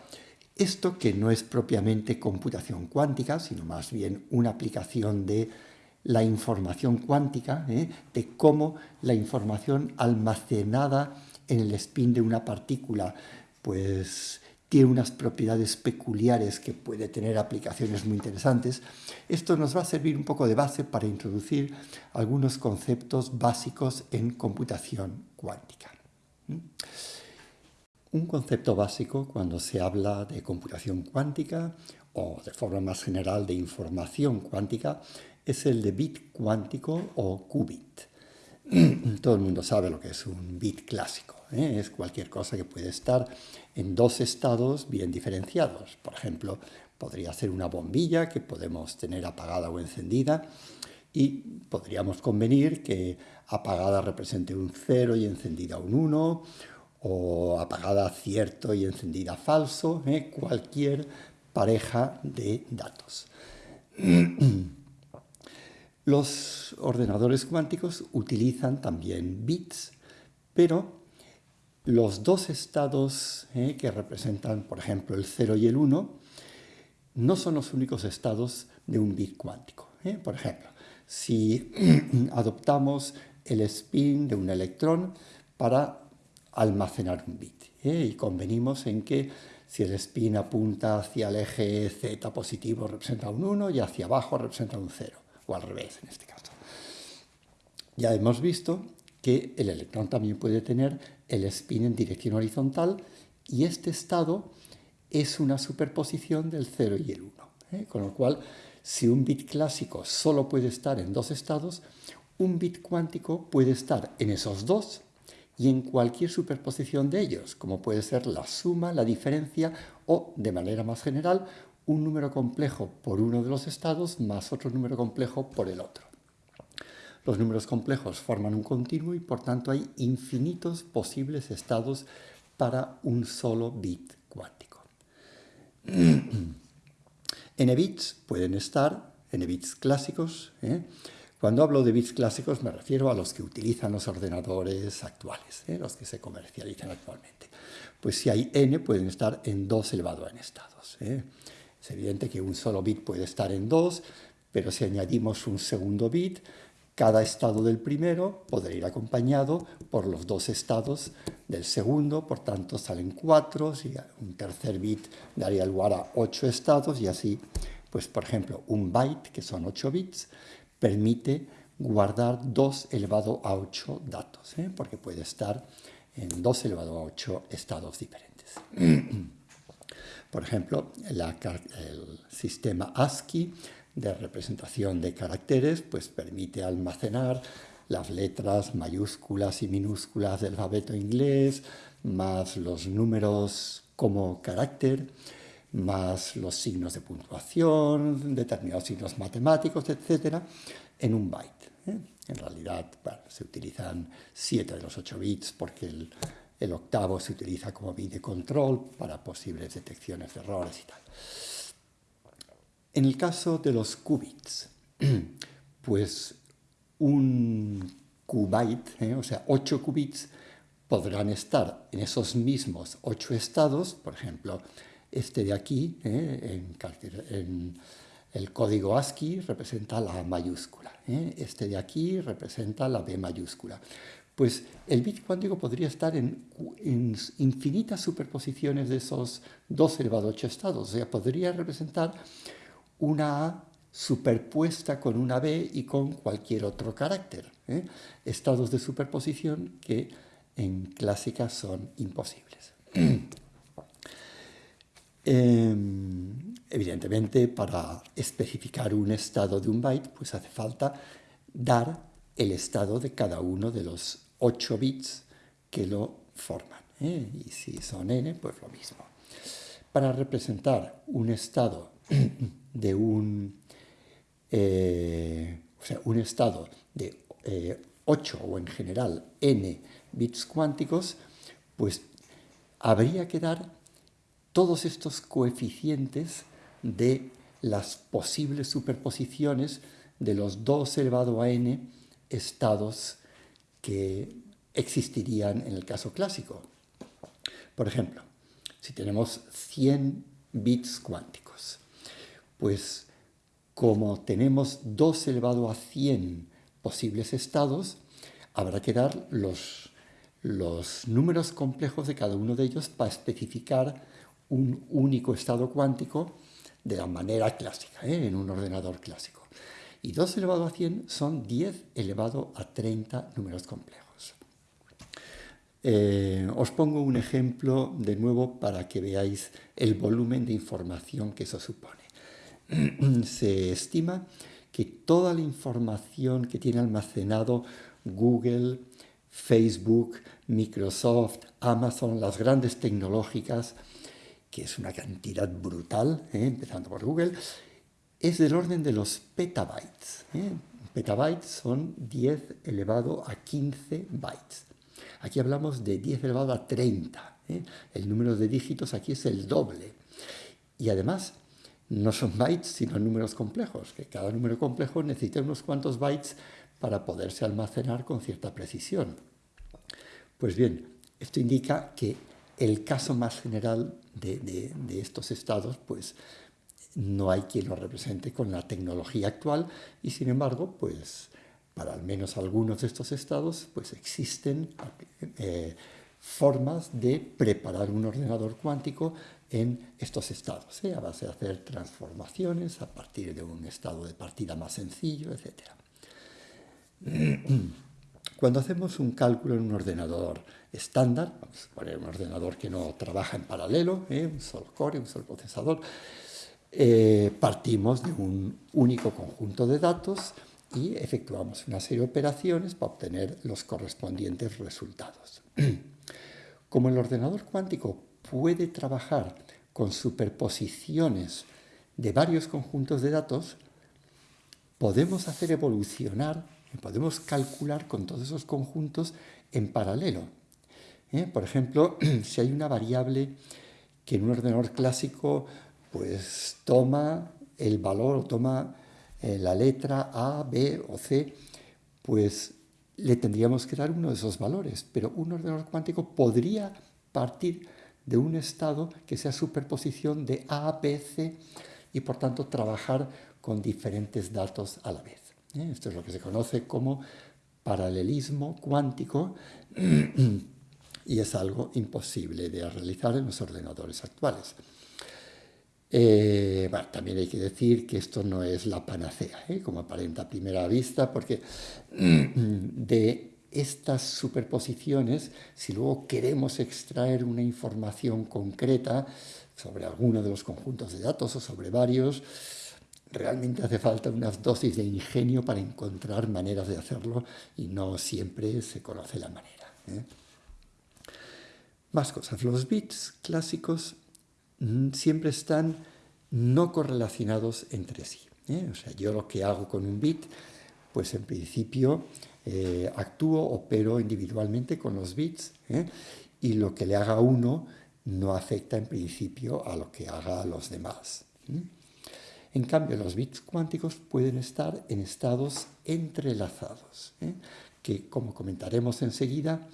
esto que no es propiamente computación cuántica, sino más bien una aplicación de la información cuántica, ¿eh? de cómo la información almacenada en el spin de una partícula, pues tiene unas propiedades peculiares que puede tener aplicaciones muy interesantes. Esto nos va a servir un poco de base para introducir algunos conceptos básicos en computación cuántica. Un concepto básico cuando se habla de computación cuántica o de forma más general de información cuántica es el de bit cuántico o qubit. Todo el mundo sabe lo que es un bit clásico. ¿eh? Es cualquier cosa que puede estar en dos estados bien diferenciados. Por ejemplo, podría ser una bombilla que podemos tener apagada o encendida y podríamos convenir que apagada represente un 0 y encendida un 1 o apagada cierto y encendida falso, ¿eh? cualquier pareja de datos. Los ordenadores cuánticos utilizan también bits, pero los dos estados eh, que representan, por ejemplo, el 0 y el 1, no son los únicos estados de un bit cuántico. Eh. Por ejemplo, si adoptamos el spin de un electrón para almacenar un bit eh, y convenimos en que si el spin apunta hacia el eje z positivo representa un 1 y hacia abajo representa un 0, o al revés en este caso. Ya hemos visto que el electrón también puede tener el spin en dirección horizontal y este estado es una superposición del 0 y el 1. ¿eh? Con lo cual, si un bit clásico solo puede estar en dos estados, un bit cuántico puede estar en esos dos y en cualquier superposición de ellos, como puede ser la suma, la diferencia o, de manera más general, un número complejo por uno de los estados más otro número complejo por el otro. Los números complejos forman un continuo y por tanto hay infinitos posibles estados para un solo bit cuántico. n bits pueden estar, n bits clásicos. ¿eh? Cuando hablo de bits clásicos me refiero a los que utilizan los ordenadores actuales, ¿eh? los que se comercializan actualmente. Pues si hay n, pueden estar en 2 elevado a n estados. ¿eh? Es evidente que un solo bit puede estar en 2, pero si añadimos un segundo bit, cada estado del primero podrá ir acompañado por los dos estados del segundo, por tanto salen cuatro, y un tercer bit daría lugar a ocho estados y así, pues por ejemplo, un byte, que son ocho bits, permite guardar 2 elevado a 8 datos, ¿eh? porque puede estar en 2 elevado a 8 estados diferentes. Por ejemplo, el sistema ASCII de representación de caracteres, pues permite almacenar las letras mayúsculas y minúsculas del alfabeto inglés, más los números como carácter, más los signos de puntuación, determinados signos matemáticos, etc., en un byte. ¿eh? En realidad, se utilizan 7 de los 8 bits porque el, el octavo se utiliza como bit de control para posibles detecciones de errores y tal. En el caso de los qubits, pues un qubit, ¿eh? o sea, 8 qubits, podrán estar en esos mismos 8 estados, por ejemplo, este de aquí, ¿eh? en, el código ASCII representa la A mayúscula, ¿eh? este de aquí representa la B mayúscula. Pues el bit cuántico podría estar en, infinitas superposiciones de esos 2 elevado a 8 estados, o sea, podría representar una A superpuesta con una B y con cualquier otro carácter. ¿eh? Estados de superposición que en clásica son imposibles. Em, evidentemente, para especificar un estado de un byte, pues hace falta dar el estado de cada uno de los 8 bits que lo forman. ¿eh? Y si son n, pues lo mismo. Para representar un estado de un, eh, o sea, un estado de 8 eh, o en general n bits cuánticos, pues habría que dar todos estos coeficientes de las posibles superposiciones de los 2 elevado a n estados que existirían en el caso clásico. Por ejemplo, si tenemos 100 bits cuánticos, pues como tenemos 2 elevado a 100 posibles estados, habrá que dar los, números complejos de cada uno de ellos para especificar un único estado cuántico de la manera clásica, ¿eh? en un ordenador clásico. Y 2 elevado a 100 son 10 elevado a 30 números complejos. Eh, os pongo un ejemplo de nuevo para que veáis el volumen de información que eso supone. Se estima que toda la información que tiene almacenado Google, Facebook, Microsoft, Amazon, las grandes tecnológicas, que es una cantidad brutal, ¿eh? empezando por Google, es del orden de los petabytes. ¿eh? Petabytes son 10 elevado a 15 bytes. Aquí hablamos de 10 elevado a 30. ¿eh? El número de dígitos aquí es el doble. Y además, no son bytes, sino números complejos, que cada número complejo necesita unos cuantos bytes para poderse almacenar con cierta precisión. Pues bien, esto indica que el caso más general de, estos estados, pues no hay quien lo represente con la tecnología actual y sin embargo, pues para al menos algunos de estos estados, pues existen eh, formas de preparar un ordenador cuántico en estos estados, ¿eh? a base de hacer transformaciones a partir de un estado de partida más sencillo, etc. Cuando hacemos un cálculo en un ordenador estándar, vamos a poner un ordenador que no trabaja en paralelo, ¿eh? un solo core, un solo procesador, eh, partimos de un único conjunto de datos y efectuamos una serie de operaciones para obtener los correspondientes resultados. Como el ordenador cuántico puede trabajar con superposiciones de varios conjuntos de datos, podemos hacer evolucionar, podemos calcular con todos esos conjuntos en paralelo. ¿eh? Por ejemplo, si hay una variable que en un ordenador clásico pues toma el valor, toma eh, la letra A, B o C, pues le tendríamos que dar uno de esos valores, pero un ordenador cuántico podría partir de un estado que sea superposición de A, B, C y por tanto trabajar con diferentes datos a la vez. ¿eh? Esto es lo que se conoce como paralelismo cuántico y es algo imposible de realizar en los ordenadores actuales. Eh, también hay que decir que esto no es la panacea, ¿eh? como aparenta a primera vista, porque de estas superposiciones, si luego queremos extraer una información concreta sobre alguno de los conjuntos de datos o sobre varios, realmente hace falta unas dosis de ingenio para encontrar maneras de hacerlo y no siempre se conoce la manera. ¿eh? Más cosas. Los bits clásicos mm, siempre están no correlacionados entre sí. ¿eh? O sea, yo lo que hago con un bit, pues en principio eh, actúo, opero individualmente con los bits ¿eh? y lo que le haga a uno no afecta en principio a lo que haga a los demás. En cambio, los bits cuánticos pueden estar en estados entrelazados, que como comentaremos enseguida,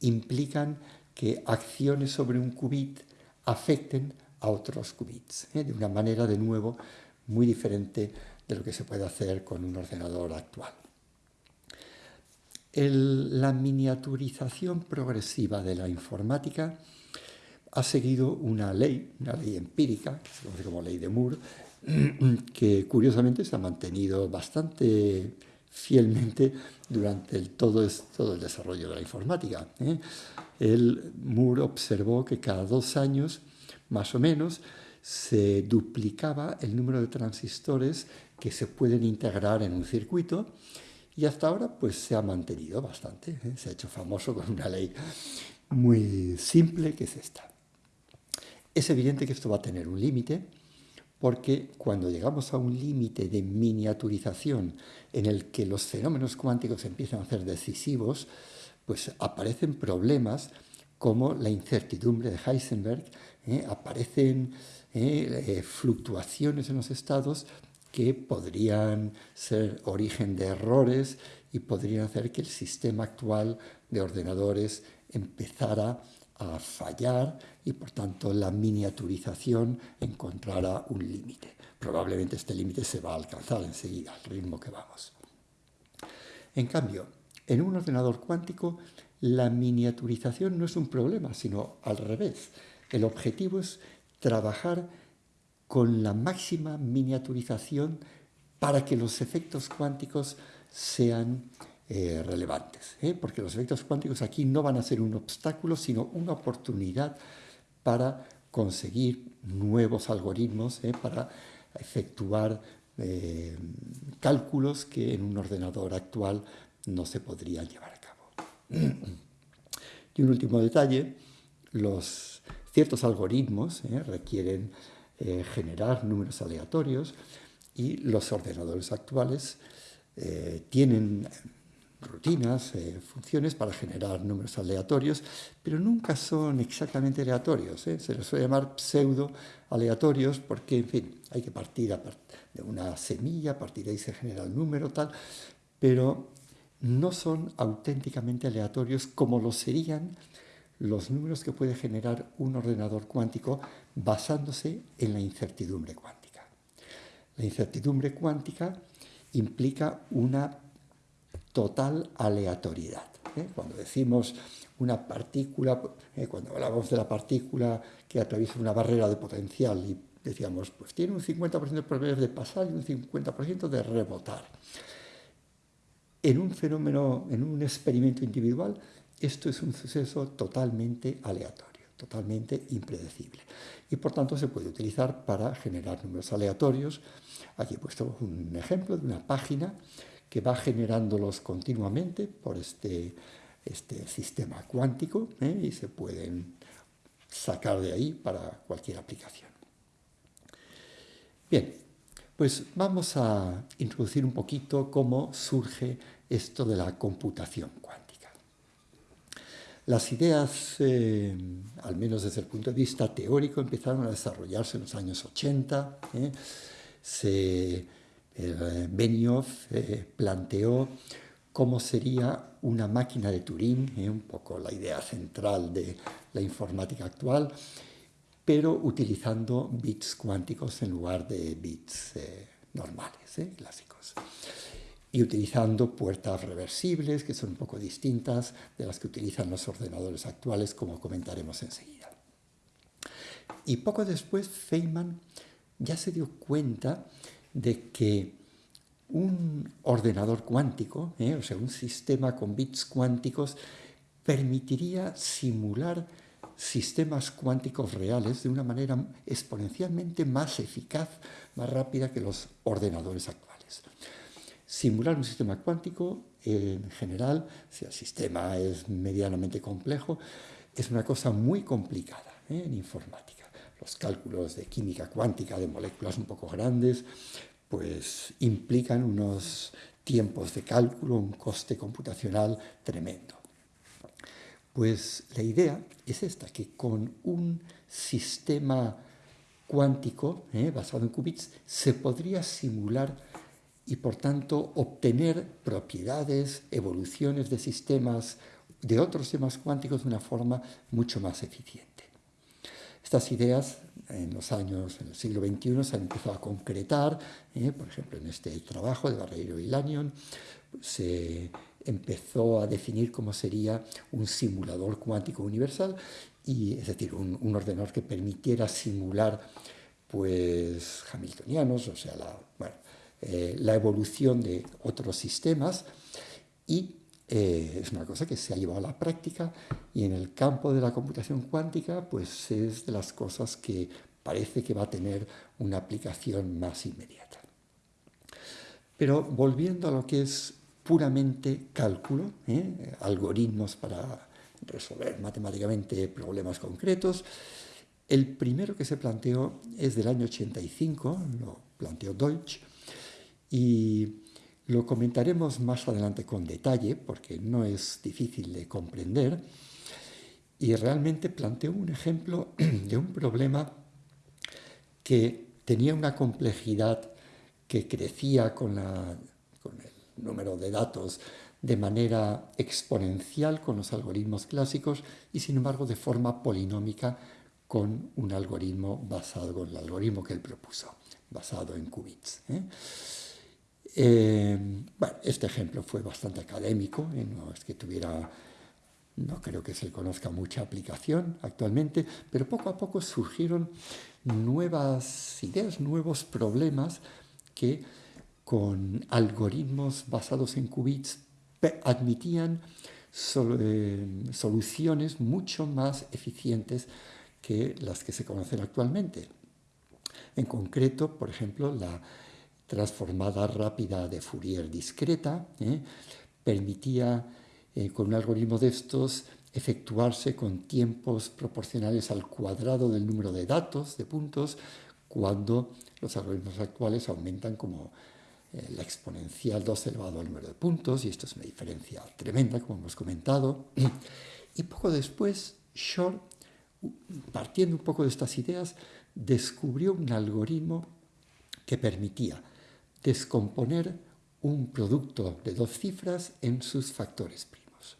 implican que acciones sobre un qubit afecten a otros qubits, ¿eh? de una manera de nuevo muy diferente de lo que se puede hacer con un ordenador actual. la miniaturización progresiva de la informática ha seguido una ley, una ley empírica, que se conoce como ley de Moore, que curiosamente se ha mantenido bastante fielmente durante todo, el desarrollo de la informática. ¿eh? El Moore observó que cada dos años, más o menos, se duplicaba el número de transistores que se pueden integrar en un circuito y hasta ahora pues se ha mantenido bastante, ¿eh? se ha hecho famoso con una ley muy simple que es esta. Es evidente que esto va a tener un límite, porque cuando llegamos a un límite de miniaturización en el que los fenómenos cuánticos empiezan a ser decisivos, pues aparecen problemas como la incertidumbre de Heisenberg ¿eh? aparecen ¿eh? fluctuaciones en los estados que podrían ser origen de errores y podrían hacer que el sistema actual de ordenadores empezara a fallar y por tanto la miniaturización encontrará un límite. Probablemente este límite se va a alcanzar enseguida al ritmo que vamos. En cambio, en un ordenador cuántico la miniaturización no es un problema, sino al revés. El objetivo es trabajar con la máxima miniaturización para que los efectos cuánticos sean eh, relevantes, ¿eh? porque los efectos cuánticos aquí no van a ser un obstáculo, sino una oportunidad para conseguir nuevos algoritmos, ¿eh? para efectuar cálculos que en un ordenador actual no se podrían llevar a cabo. Y un último detalle, los ciertos algoritmos requieren generar números aleatorios y los ordenadores actuales tienen rutinas, eh, funciones para generar números aleatorios, pero nunca son exactamente aleatorios. ¿eh? Se les suele llamar pseudo aleatorios porque, en fin, hay que partir de una semilla, partir de ahí se genera el número, tal, pero no son auténticamente aleatorios como lo serían los números que puede generar un ordenador cuántico basándose en la incertidumbre cuántica. La incertidumbre cuántica implica una total aleatoriedad. ¿eh? Cuando decimos una partícula, ¿eh? cuando hablamos de la partícula que atraviesa una barrera de potencial y decíamos, pues tiene un 50% de probabilidades de pasar y un 50% de rebotar. En un fenómeno, en un experimento individual, esto es un suceso totalmente aleatorio, totalmente impredecible. Y por tanto se puede utilizar para generar números aleatorios. Aquí he puesto un ejemplo de una página que va generándolos continuamente por este, este sistema cuántico ¿eh? y se pueden sacar de ahí para cualquier aplicación. Bien, pues vamos a introducir un poquito cómo surge esto de la computación cuántica. Las ideas, eh, al menos desde el punto de vista teórico, empezaron a desarrollarse en los años 80. ¿eh? Se eh, Benioff planteó cómo sería una máquina de Turing, un poco la idea central de la informática actual, pero utilizando bits cuánticos en lugar de bits normales, clásicos. Y utilizando puertas reversibles, que son un poco distintas de las que utilizan los ordenadores actuales, como comentaremos enseguida. Y poco después Feynman ya se dio cuenta de que un ordenador cuántico, ¿eh? o sea, un sistema con bits cuánticos, permitiría simular sistemas cuánticos reales de una manera exponencialmente más eficaz, más rápida que los ordenadores actuales. Simular un sistema cuántico, en general, si el sistema es medianamente complejo, es una cosa muy complicada ¿eh? en informática los cálculos de química cuántica de moléculas un poco grandes, pues implican unos tiempos de cálculo, un coste computacional tremendo. Pues la idea es esta, que con un sistema cuántico eh, basado en qubits se podría simular y por tanto obtener propiedades, evoluciones de sistemas, de otros sistemas cuánticos de una forma mucho más eficiente. Estas ideas en los años, en el siglo XXI, se han empezado a concretar, ¿eh? por ejemplo, en este trabajo de Barreiro y Lanyon, se empezó a definir cómo sería un simulador cuántico universal, y, es decir, un, ordenador que permitiera simular pues, hamiltonianos, o sea, la, eh, la evolución de otros sistemas, y eh, es una cosa que se ha llevado a la práctica y en el campo de la computación cuántica pues es de las cosas que parece que va a tener una aplicación más inmediata. Pero volviendo a lo que es puramente cálculo, ¿eh? algoritmos para resolver matemáticamente problemas concretos, el primero que se planteó es del año 85, lo planteó Deutsch, y lo comentaremos más adelante con detalle porque no es difícil de comprender y realmente planteó un ejemplo de un problema que tenía una complejidad que crecía con, con el número de datos de manera exponencial con los algoritmos clásicos y sin embargo de forma polinómica con un algoritmo basado en el algoritmo que él propuso, basado en qubits. ¿eh? Eh, bueno, este ejemplo fue bastante académico, ¿eh? no es que tuviera, no creo que se conozca mucha aplicación actualmente, pero poco a poco surgieron nuevas ideas, nuevos problemas que con algoritmos basados en qubits admitían eh, soluciones mucho más eficientes que las que se conocen actualmente. En concreto, por ejemplo, la transformada rápida de Fourier discreta ¿eh? permitía eh, con un algoritmo de estos efectuarse con tiempos proporcionales al cuadrado del número de datos, de puntos, cuando los algoritmos actuales aumentan como la exponencial 2 elevado al número de puntos, y esto es una diferencia tremenda, como hemos comentado. Y poco después, Shor, partiendo un poco de estas ideas, descubrió un algoritmo que permitía descomponer un producto de dos cifras en sus factores primos.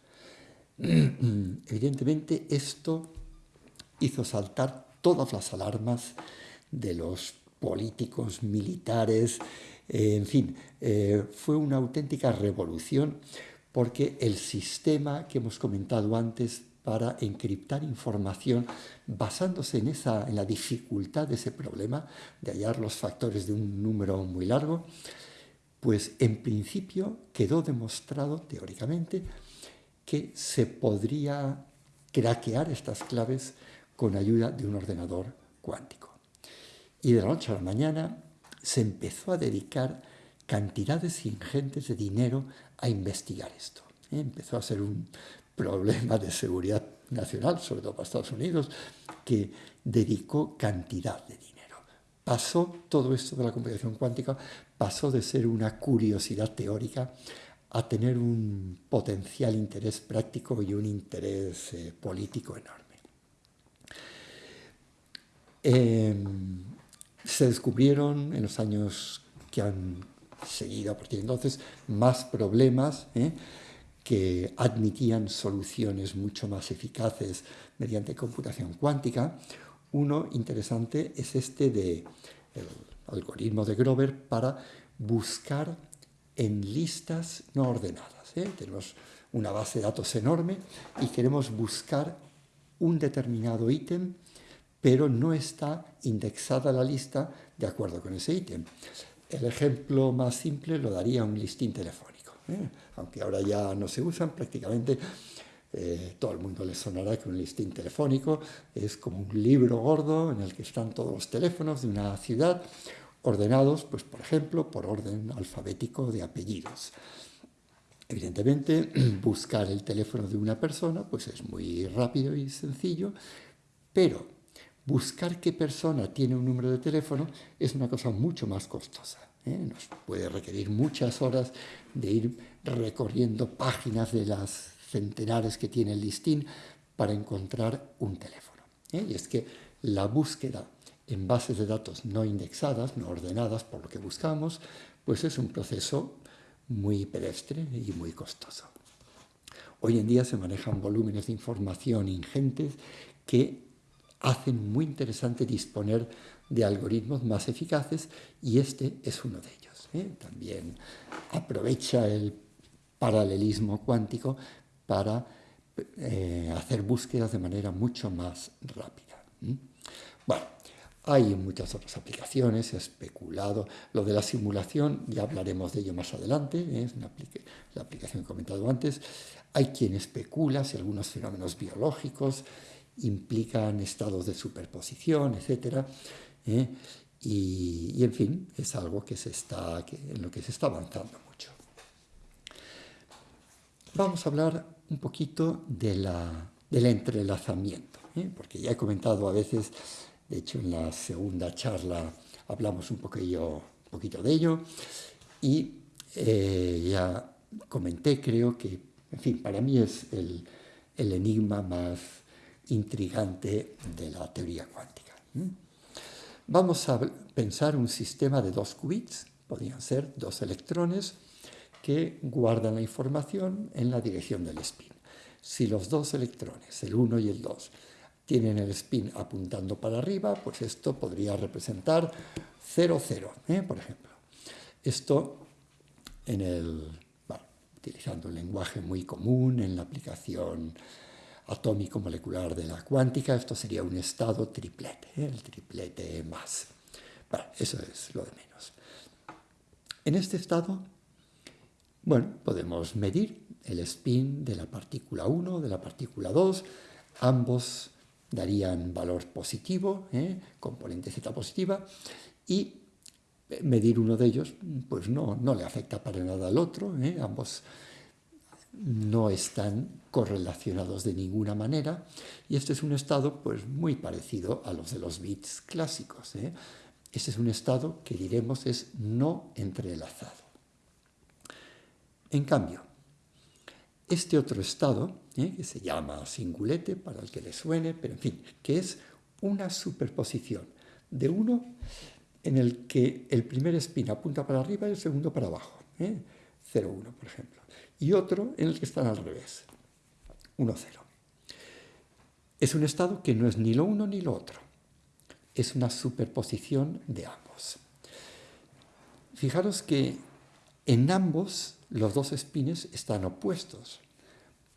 Evidentemente, esto hizo saltar todas las alarmas de los políticos, militares, eh, en fin, eh, fue una auténtica revolución porque el sistema que hemos comentado antes para encriptar información basándose en, esa, en la dificultad de ese problema de hallar los factores de un número muy largo, pues en principio quedó demostrado teóricamente que se podría craquear estas claves con ayuda de un ordenador cuántico. Y de la noche a la mañana se empezó a dedicar cantidades ingentes de dinero a investigar esto. ¿eh? Empezó a ser un problema de seguridad nacional, sobre todo para Estados Unidos, que dedicó cantidad de dinero. Pasó todo esto de la computación cuántica, pasó de ser una curiosidad teórica a tener un potencial interés práctico y un interés eh, político enorme. Em, se descubrieron en los años que han seguido a partir de entonces más problemas ¿eh? que admitían soluciones mucho más eficaces mediante computación cuántica. Uno interesante es este de algoritmo de Grover para buscar en listas no ordenadas. ¿eh? Tenemos una base de datos enorme y queremos buscar un determinado ítem pero no está indexada la lista de acuerdo con ese ítem. El ejemplo más simple lo daría un listín telefónico, ¿eh? aunque ahora ya no se usan prácticamente. Eh, todo el mundo le sonará que un listín telefónico es como un libro gordo en el que están todos los teléfonos de una ciudad ordenados, pues por ejemplo, por orden alfabético de apellidos. Evidentemente, buscar el teléfono de una persona pues es muy rápido y sencillo, pero buscar qué persona tiene un número de teléfono es una cosa mucho más costosa. ¿eh? Nos puede requerir muchas horas de ir recorriendo páginas de las centenares que tiene el listín para encontrar un teléfono. ¿eh? Y es que la búsqueda en bases de datos no indexadas, no ordenadas por lo que buscamos, pues es un proceso muy pedestre y muy costoso. Hoy en día se manejan volúmenes de información ingentes que hacen muy interesante disponer de algoritmos más eficaces y este es uno de ellos. ¿eh? También aprovecha el paralelismo cuántico para eh, hacer búsquedas de manera mucho más rápida. Bueno, hay muchas otras aplicaciones, especulado. Lo de la simulación, ya hablaremos de ello más adelante, ¿eh? es la aplicación que he comentado antes. Hay quien especula si algunos fenómenos biológicos implican estados de superposición, etc. ¿eh? Y, en fin, es algo que se está, en lo que se está avanzando mucho. Vamos a hablar un poquito de la, del entrelazamiento, ¿eh? porque ya he comentado a veces, de hecho en la segunda charla hablamos un poquillo, un poquito de ello, y eh, ya comenté, creo que, en fin, para mí es el, el enigma más intrigante de la teoría cuántica. Vamos a pensar un sistema de dos qubits, podrían ser dos electrones que guardan la información en la dirección del spin. Si los dos electrones, el 1 y el 2, tienen el spin apuntando para arriba, pues esto podría representar 0, 0, ¿eh? por ejemplo. Esto en el, utilizando un lenguaje muy común en la aplicación atómico-molecular de la cuántica, esto sería un estado triplete, ¿eh? el triplete más. Bueno, eso es lo de menos. En este estado, bueno, podemos medir el spin de la partícula 1, de la partícula 2, ambos darían valor positivo, ¿eh? componente Z positiva, y medir uno de ellos, pues no, no le afecta para nada al otro, ¿eh? ambos no están correlacionados de ninguna manera, y este es un estado pues muy parecido a los de los bits clásicos. ¿eh? Este es un estado que diremos es no entrelazado. En cambio, este otro estado, ¿eh? que se llama singulete, para el que le suene, pero en fin, que es una superposición de uno en el que el primer spin apunta para arriba y el segundo para abajo, ¿eh? 0,1 por ejemplo, y otro en el que están al revés, 1, 0. Es un estado que no es ni lo uno ni lo otro, es una superposición de ambos. Fijaros que en ambos los dos spines están opuestos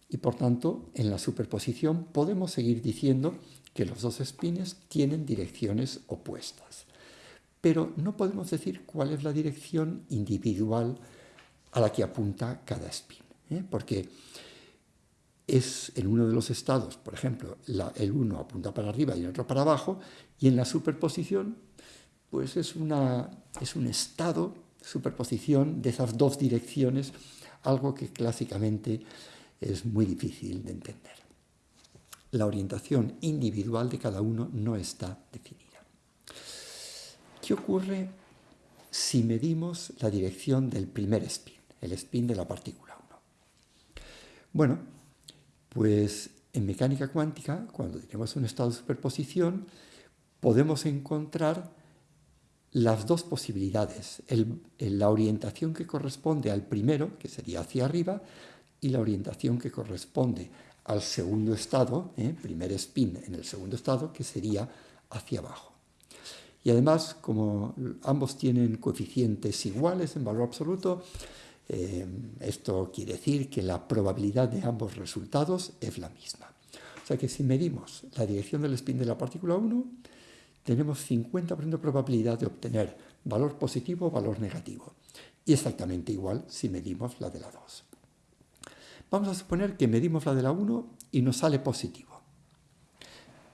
y por tanto en la superposición podemos seguir diciendo que los dos spines tienen direcciones opuestas. Pero no podemos decir cuál es la dirección individual a la que apunta cada spin, ¿eh? porque es en uno de los estados, por ejemplo, el uno apunta para arriba y el otro para abajo, y en la superposición, pues es, una, es un estado superposición de esas dos direcciones, algo que clásicamente es muy difícil de entender. La orientación individual de cada uno no está definida. ¿Qué ocurre si medimos la dirección del primer spin, el spin de la partícula 1? Bueno, pues en mecánica cuántica, cuando tenemos un estado de superposición, podemos encontrar las dos posibilidades, la orientación que corresponde al primero, que sería hacia arriba, y la orientación que corresponde al segundo estado, ¿eh? primer spin en el segundo estado, que sería hacia abajo. Y además, como ambos tienen coeficientes iguales en valor absoluto, eh, esto quiere decir que la probabilidad de ambos resultados es la misma. O sea que si medimos la dirección del spin de la partícula 1, tenemos 50% de probabilidad de obtener valor positivo o valor negativo. Y exactamente igual si medimos la de la 2. Vamos a suponer que medimos la de la 1 y nos sale positivo.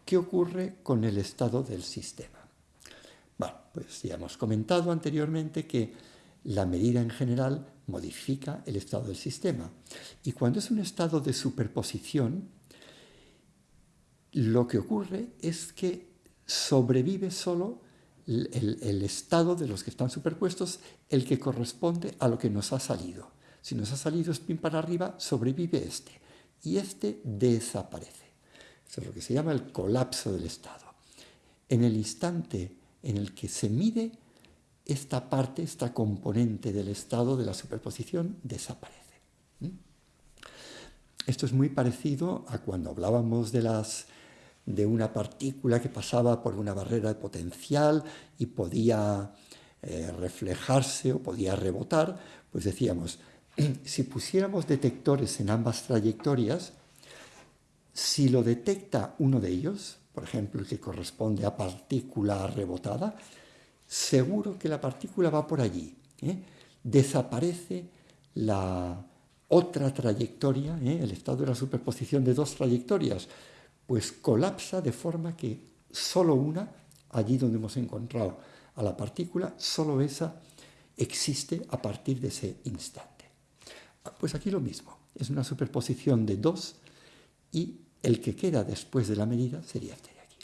¿Qué ocurre con el estado del sistema? Bueno, pues ya hemos comentado anteriormente que la medida en general modifica el estado del sistema. Y cuando es un estado de superposición, lo que ocurre es que sobrevive solo el, estado de los que están superpuestos, el que corresponde a lo que nos ha salido. Si nos ha salido spin para arriba, sobrevive este. Y este desaparece. Eso es lo que se llama el colapso del estado. En el instante en el que se mide, esta parte, esta componente del estado de la superposición desaparece. Esto es muy parecido a cuando hablábamos de las de una partícula que pasaba por una barrera de potencial y podía eh, reflejarse o podía rebotar, pues decíamos, si pusiéramos detectores en ambas trayectorias, si lo detecta uno de ellos, por ejemplo el que corresponde a partícula rebotada, seguro que la partícula va por allí. ¿eh? Desaparece la otra trayectoria, ¿eh? el estado de la superposición de dos trayectorias, pues colapsa de forma que solo una, allí donde hemos encontrado a la partícula, solo esa existe a partir de ese instante. Pues aquí lo mismo, es una superposición de dos y el que queda después de la medida sería este de aquí.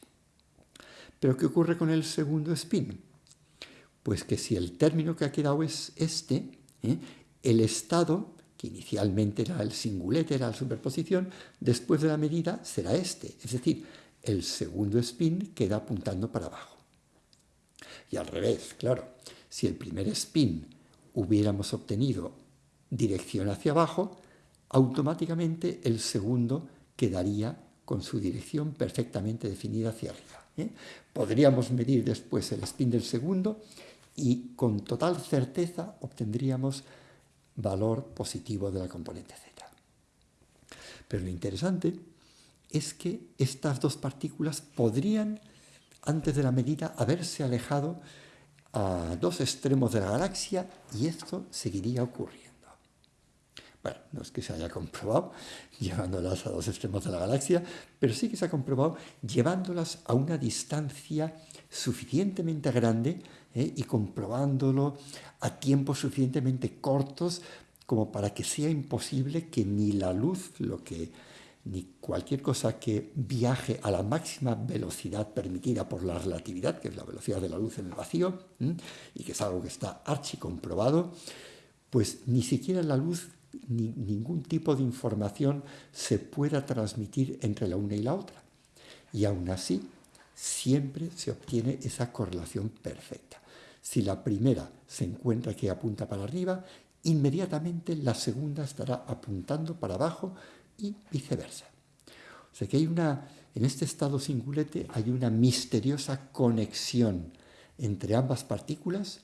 Pero ¿qué ocurre con el segundo spin? Pues que si el término que ha quedado es este, ¿eh? el estado que inicialmente era el singulete, era la superposición, después de la medida será este, es decir, el segundo spin queda apuntando para abajo. Y al revés, claro, si el primer spin hubiéramos obtenido dirección hacia abajo, automáticamente el segundo quedaría con su dirección perfectamente definida hacia arriba. ¿eh? Podríamos medir después el spin del segundo y con total certeza obtendríamos valor positivo de la componente z. Pero lo interesante es que estas dos partículas podrían, antes de la medida, haberse alejado a dos extremos de la galaxia y esto seguiría ocurriendo. Bueno, no es que se haya comprobado llevándolas a dos extremos de la galaxia, pero sí que se ha comprobado llevándolas a una distancia suficientemente grande ¿eh? y comprobándolo a tiempos suficientemente cortos como para que sea imposible que ni la luz, lo que ni cualquier cosa que viaje a la máxima velocidad permitida por la relatividad, que es la velocidad de la luz en el vacío, y que es algo que está archicomprobado, pues ni siquiera la luz ni ningún tipo de información se pueda transmitir entre la una y la otra. Y aún así, siempre se obtiene esa correlación perfecta. Si la primera se encuentra que apunta para arriba, inmediatamente la segunda estará apuntando para abajo y viceversa. O sea que hay una, en este estado singulete hay una misteriosa conexión entre ambas partículas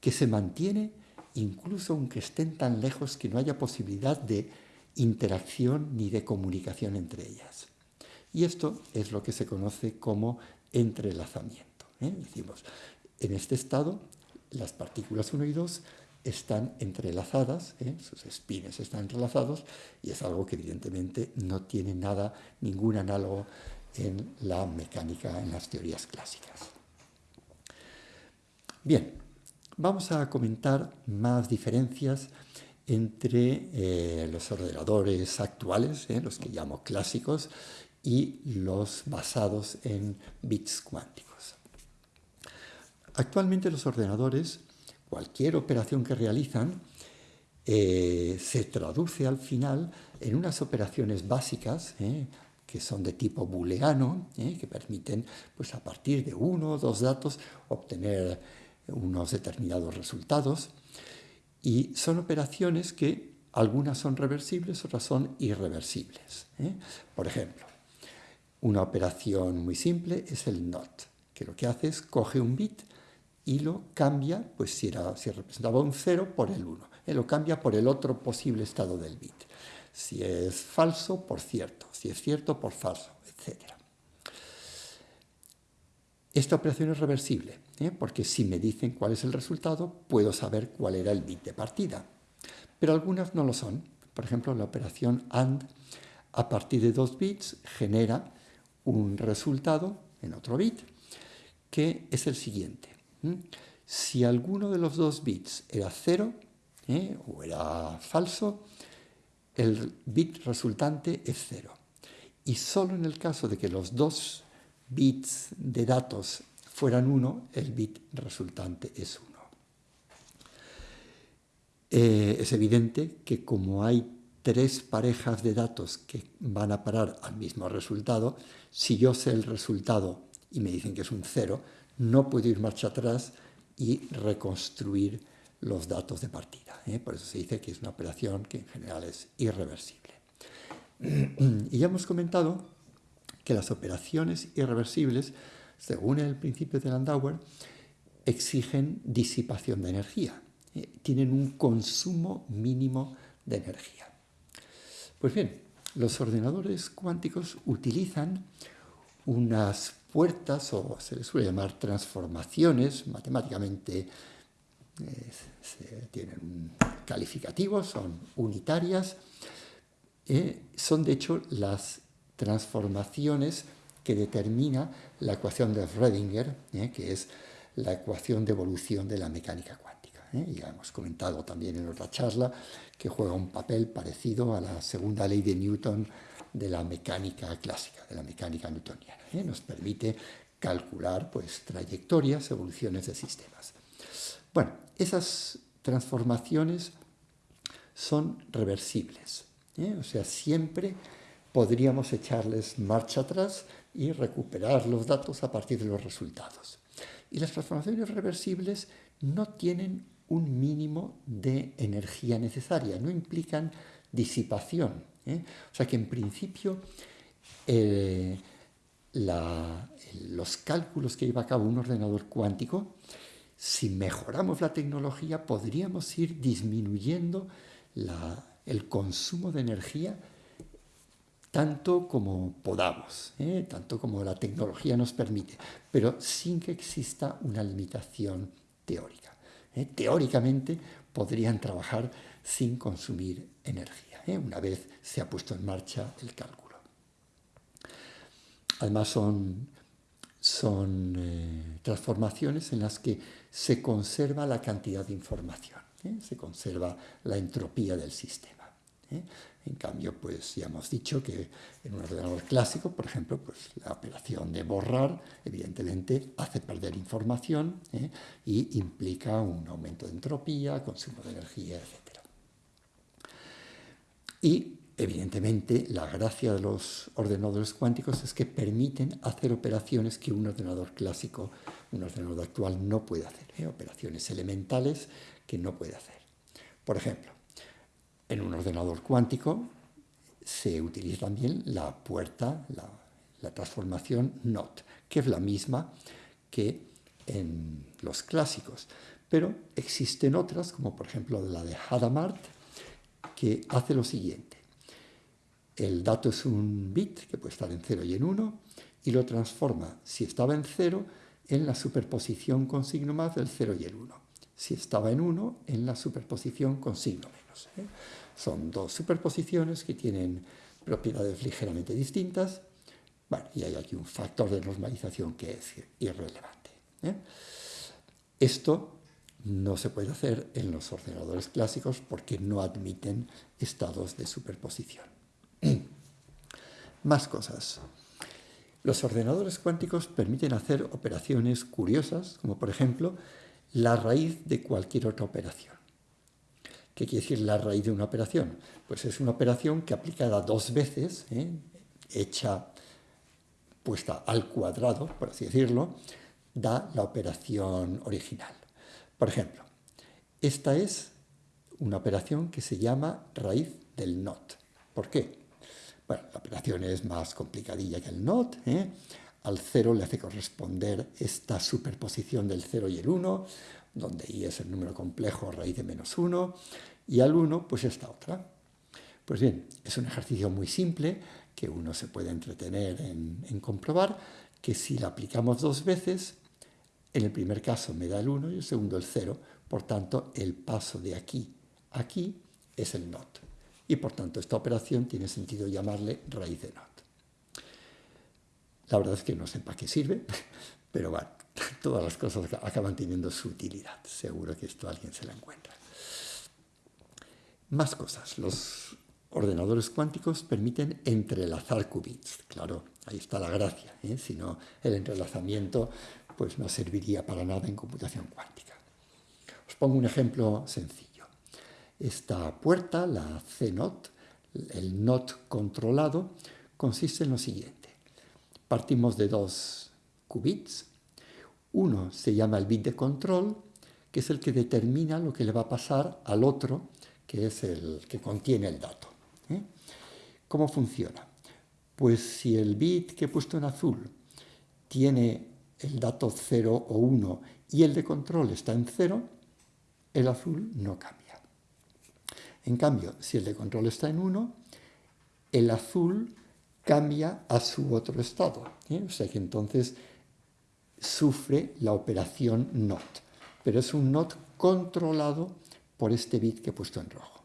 que se mantiene incluso aunque estén tan lejos que no haya posibilidad de interacción ni de comunicación entre ellas. Y esto es lo que se conoce como entrelazamiento. ¿eh? Decimos, en este estado, las partículas 1 y 2 están entrelazadas, ¿eh? sus espines están entrelazados, y es algo que evidentemente no tiene nada, ningún análogo en la mecánica, en las teorías clásicas. Bien, vamos a comentar más diferencias entre eh, los ordenadores actuales, los que llamo clásicos, y los basados en bits cuánticos. Actualmente los ordenadores cualquier operación que realizan eh, se traduce al final en unas operaciones básicas eh, que son de tipo booleano, eh, que permiten pues, a partir de uno o dos datos obtener unos determinados resultados. Y son operaciones que algunas son reversibles, otras son irreversibles. Por ejemplo, una operación muy simple es el NOT, que lo que hace es coge un bit y lo cambia, pues si, era, si representaba un 0 por el 1, y lo cambia por el otro posible estado del bit. Si es falso, por cierto, si es cierto, por falso, etc. Esta operación es reversible, ¿eh? porque si me dicen cuál es el resultado, puedo saber cuál era el bit de partida. Pero algunas no lo son. Por ejemplo, la operación AND, a partir de dos bits, genera un resultado en otro bit, que es el siguiente. Si alguno de los dos bits era cero ¿eh? o era falso, el bit resultante es cero. Y solo en el caso de que los dos bits de datos fueran uno, el bit resultante es uno. Eh, es evidente que como hay tres parejas de datos que van a parar al mismo resultado, si yo sé el resultado y me dicen que es un cero, no puedo ir marcha atrás y reconstruir los datos de partida. ¿eh? Por eso se dice que es una operación que en general es irreversible. Y ya hemos comentado que las operaciones irreversibles, según el principio de Landauer, exigen disipación de energía, ¿eh? tienen un consumo mínimo de energía. Pues bien, los ordenadores cuánticos utilizan unas puertas, o se les suele llamar transformaciones, matemáticamente eh, tienen calificativos, son unitarias, eh, son de hecho las transformaciones que determina la ecuación de Schrödinger, eh, que es la ecuación de evolución de la mecánica cuántica. Ya hemos comentado también en otra charla que juega un papel parecido a la segunda ley de Newton de la mecánica clásica, de la mecánica newtoniana. ¿eh? Nos permite calcular pues, trayectorias, evoluciones de sistemas. Bueno, esas transformaciones son reversibles. ¿eh? O sea, siempre podríamos echarles marcha atrás y recuperar los datos a partir de los resultados. Y las transformaciones reversibles no tienen un mínimo de energía necesaria, no implican disipación. ¿eh? O sea que en principio los cálculos que lleva a cabo un ordenador cuántico, si mejoramos la tecnología, podríamos ir disminuyendo el consumo de energía tanto como podamos, ¿eh? tanto como la tecnología nos permite, pero sin que exista una limitación teórica. ¿Eh? Teóricamente podrían trabajar sin consumir energía, ¿eh? una vez se ha puesto en marcha el cálculo. Además son, son transformaciones en las que se conserva la cantidad de información, se conserva la entropía del sistema. En cambio, pues ya hemos dicho que en un ordenador clásico, por ejemplo, pues la operación de borrar, evidentemente, hace perder información ¿eh? y implica un aumento de entropía, consumo de energía, etc. Y, evidentemente, la gracia de los ordenadores cuánticos es que permiten hacer operaciones que un ordenador clásico, un ordenador actual, no puede hacer. ¿eh? Operaciones elementales que no puede hacer. Por ejemplo, en un ordenador cuántico se utiliza también la puerta, la, transformación NOT, que es la misma que en los clásicos. Pero existen otras, como por ejemplo la de Hadamard, que hace lo siguiente. El dato es un bit que puede estar en 0 y en 1 y lo transforma, si estaba en 0, en la superposición con signo más del 0 y el 1. Si estaba en 1, en la superposición con signo menos. ¿Eh? Son dos superposiciones que tienen propiedades ligeramente distintas. Y hay aquí un factor de normalización que es irrelevante. ¿eh? Esto no se puede hacer en los ordenadores clásicos porque no admiten estados de superposición. Más cosas. Los ordenadores cuánticos permiten hacer operaciones curiosas, como por ejemplo la raíz de cualquier otra operación. ¿Qué quiere decir la raíz de una operación? Pues es una operación que aplicada dos veces, ¿eh? hecha puesta al cuadrado, por así decirlo, da la operación original. Por ejemplo, esta es una operación que se llama raíz del NOT. ¿Por qué? Bueno, la operación es más complicadilla que el NOT. ¿eh? Al 0 le hace corresponder esta superposición del 0 y el 1, donde i es el número complejo raíz de menos 1, y al 1 pues esta otra. Pues bien, es un ejercicio muy simple que uno se puede entretener en, comprobar que si la aplicamos dos veces, en el primer caso me da el 1 y el segundo el 0, por tanto el paso de aquí a aquí es el NOT. Y por tanto esta operación tiene sentido llamarle raíz de NOT. La verdad es que no sé para qué sirve, pero bueno, todas las cosas acaban teniendo su utilidad. Seguro que esto alguien se la encuentra. Más cosas. Los ordenadores cuánticos permiten entrelazar qubits. Claro, ahí está la gracia. ¿eh? Si no, el entrelazamiento pues no serviría para nada en computación cuántica. Os pongo un ejemplo sencillo. Esta puerta, la C-NOT, el NOT controlado, consiste en lo siguiente. Partimos de dos qubits uno se llama el bit de control, que es el que determina lo que le va a pasar al otro, que es el que contiene el dato. ¿eh? ¿Cómo funciona? Pues si el bit que he puesto en azul tiene el dato 0 o 1 y el de control está en 0, el azul no cambia. En cambio, si el de control está en 1, el azul cambia a su otro estado. ¿eh? O sea que entonces sufre la operación NOT, pero es un NOT controlado por este bit que he puesto en rojo.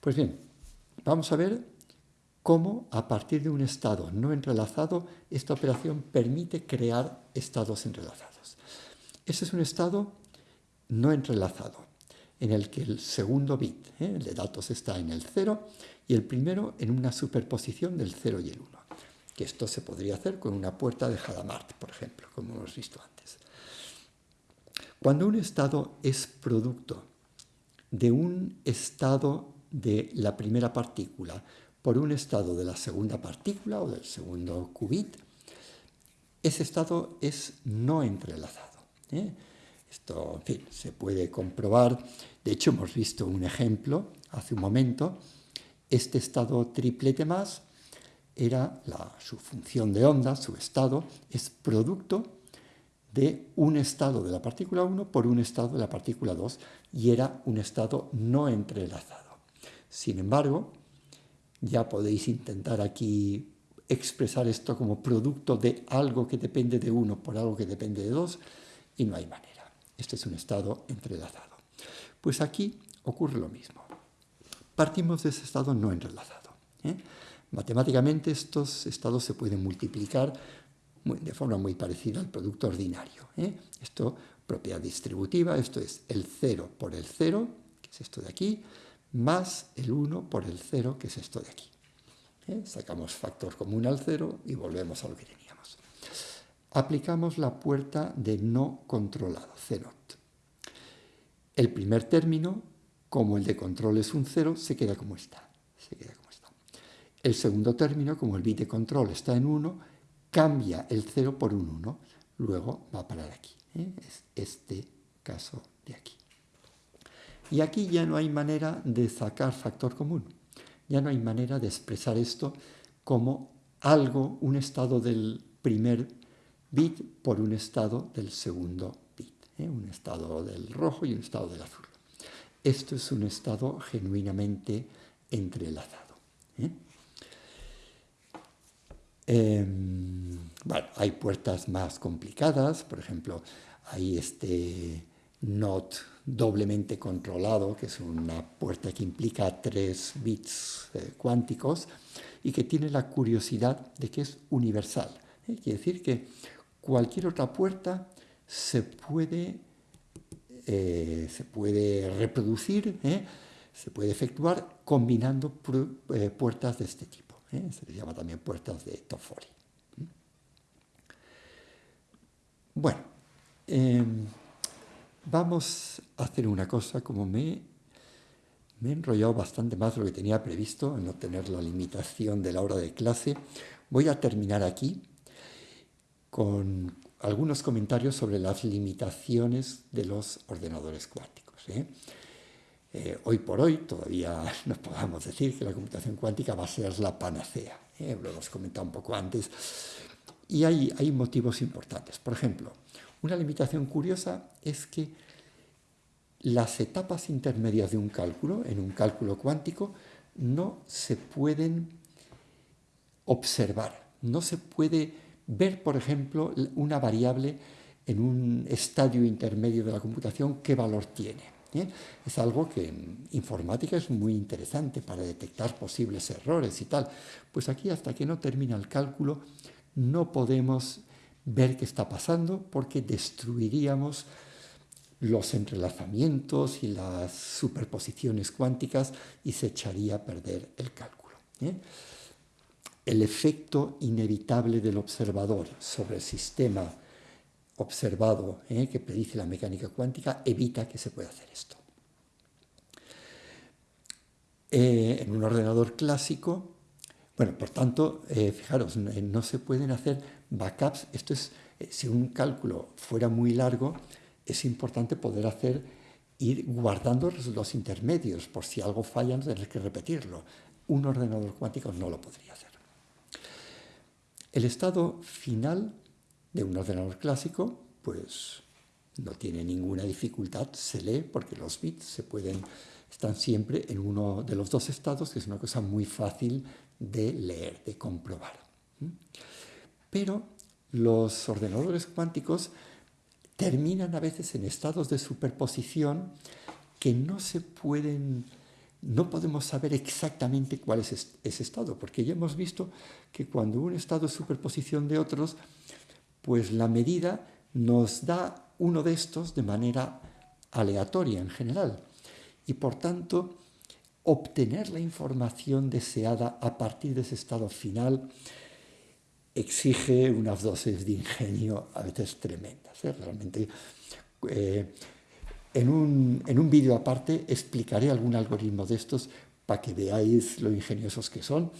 Pues bien, vamos a ver cómo a partir de un estado no entrelazado, esta operación permite crear estados entrelazados. Este es un estado no entrelazado, en el que el segundo bit, ¿eh? el de datos, está en el 0 y el primero en una superposición del 0 y el 1 que esto se podría hacer con una puerta de Hadamard, por ejemplo, como hemos visto antes. Cuando un estado es producto de un estado de la primera partícula por un estado de la segunda partícula o del segundo qubit, ese estado es no entrelazado. ¿eh? Esto, en fin, se puede comprobar. De hecho, hemos visto un ejemplo hace un momento. Este estado triplete más era su función de onda, su estado, es producto de un estado de la partícula 1 por un estado de la partícula 2 y era un estado no entrelazado. Sin embargo, ya podéis intentar aquí expresar esto como producto de algo que depende de uno por algo que depende de dos y no hay manera. Este es un estado entrelazado. Pues aquí ocurre lo mismo. Partimos de ese estado no entrelazado. ¿eh? Matemáticamente estos estados se pueden multiplicar de forma muy parecida al producto ordinario. ¿eh? Esto, propiedad distributiva, esto es el 0 por el 0, que es esto de aquí, más el 1 por el 0, que es esto de aquí. ¿eh? Sacamos factor común al 0 y volvemos a lo que teníamos. Aplicamos la puerta de no controlado, CNOT. El primer término, como el de control es un 0, se queda como está. Se queda como. El segundo término, como el bit de control está en 1, cambia el 0 por un 1. Luego va a parar aquí. ¿eh? Es este caso de aquí. Y aquí ya no hay manera de sacar factor común. Ya no hay manera de expresar esto como algo, un estado del primer bit por un estado del segundo bit. ¿eh? Un estado del rojo y un estado del azul. Esto es un estado genuinamente entrelazado. ¿eh? Em, bueno, hay puertas más complicadas, por ejemplo, hay este NOT doblemente controlado, que es una puerta que implica tres bits eh, cuánticos y que tiene la curiosidad de que es universal. ¿eh? Quiere decir que cualquier otra puerta se puede, eh, se puede reproducir, se puede efectuar combinando puertas de este tipo. Se les llama también puertas de Toffoli. Bueno, em, Vamos a hacer una cosa, como me, me he enrollado bastante más de lo que tenía previsto, en no tener la limitación de la hora de clase, voy a terminar aquí con algunos comentarios sobre las limitaciones de los ordenadores cuánticos. ¿eh? Eh, hoy por hoy todavía no podamos decir que la computación cuántica va a ser la panacea, ¿eh? lo hemos comentado un poco antes, y hay, hay motivos importantes. Por ejemplo, una limitación curiosa es que las etapas intermedias de un cálculo, en un cálculo cuántico, no se pueden observar. No se puede ver, por ejemplo, una variable en un estadio intermedio de la computación, qué valor tiene. ¿Eh? Es algo que en informática es muy interesante para detectar posibles errores y tal. Pues aquí, hasta que no termina el cálculo, no podemos ver qué está pasando porque destruiríamos los entrelazamientos y las superposiciones cuánticas y se echaría a perder el cálculo. ¿eh? El efecto inevitable del observador sobre el sistema observado ¿eh? que predice la mecánica cuántica evita que se pueda hacer esto. Eh, en un ordenador clásico, bueno, por tanto, fijaros, no se pueden hacer backups, esto es, eh, si un cálculo fuera muy largo, es importante poder hacer, ir guardando los intermedios, por si algo falla, no tener que repetirlo. Un ordenador cuántico no lo podría hacer. El estado final de un ordenador clásico, pues no tiene ninguna dificultad, se lee porque los bits se pueden, están siempre en uno de los dos estados, que es una cosa muy fácil de leer, de comprobar. Pero los ordenadores cuánticos terminan a veces en estados de superposición que no se pueden, no podemos saber exactamente cuál es ese estado, porque ya hemos visto que cuando un estado es superposición de otros, pues la medida nos da uno de estos de manera aleatoria en general. Y por tanto, obtener la información deseada a partir de ese estado final exige unas dosis de ingenio a veces tremendas. ¿eh? Realmente, eh, en un, en un vídeo aparte explicaré algún algoritmo de estos para que veáis lo ingeniosos que son.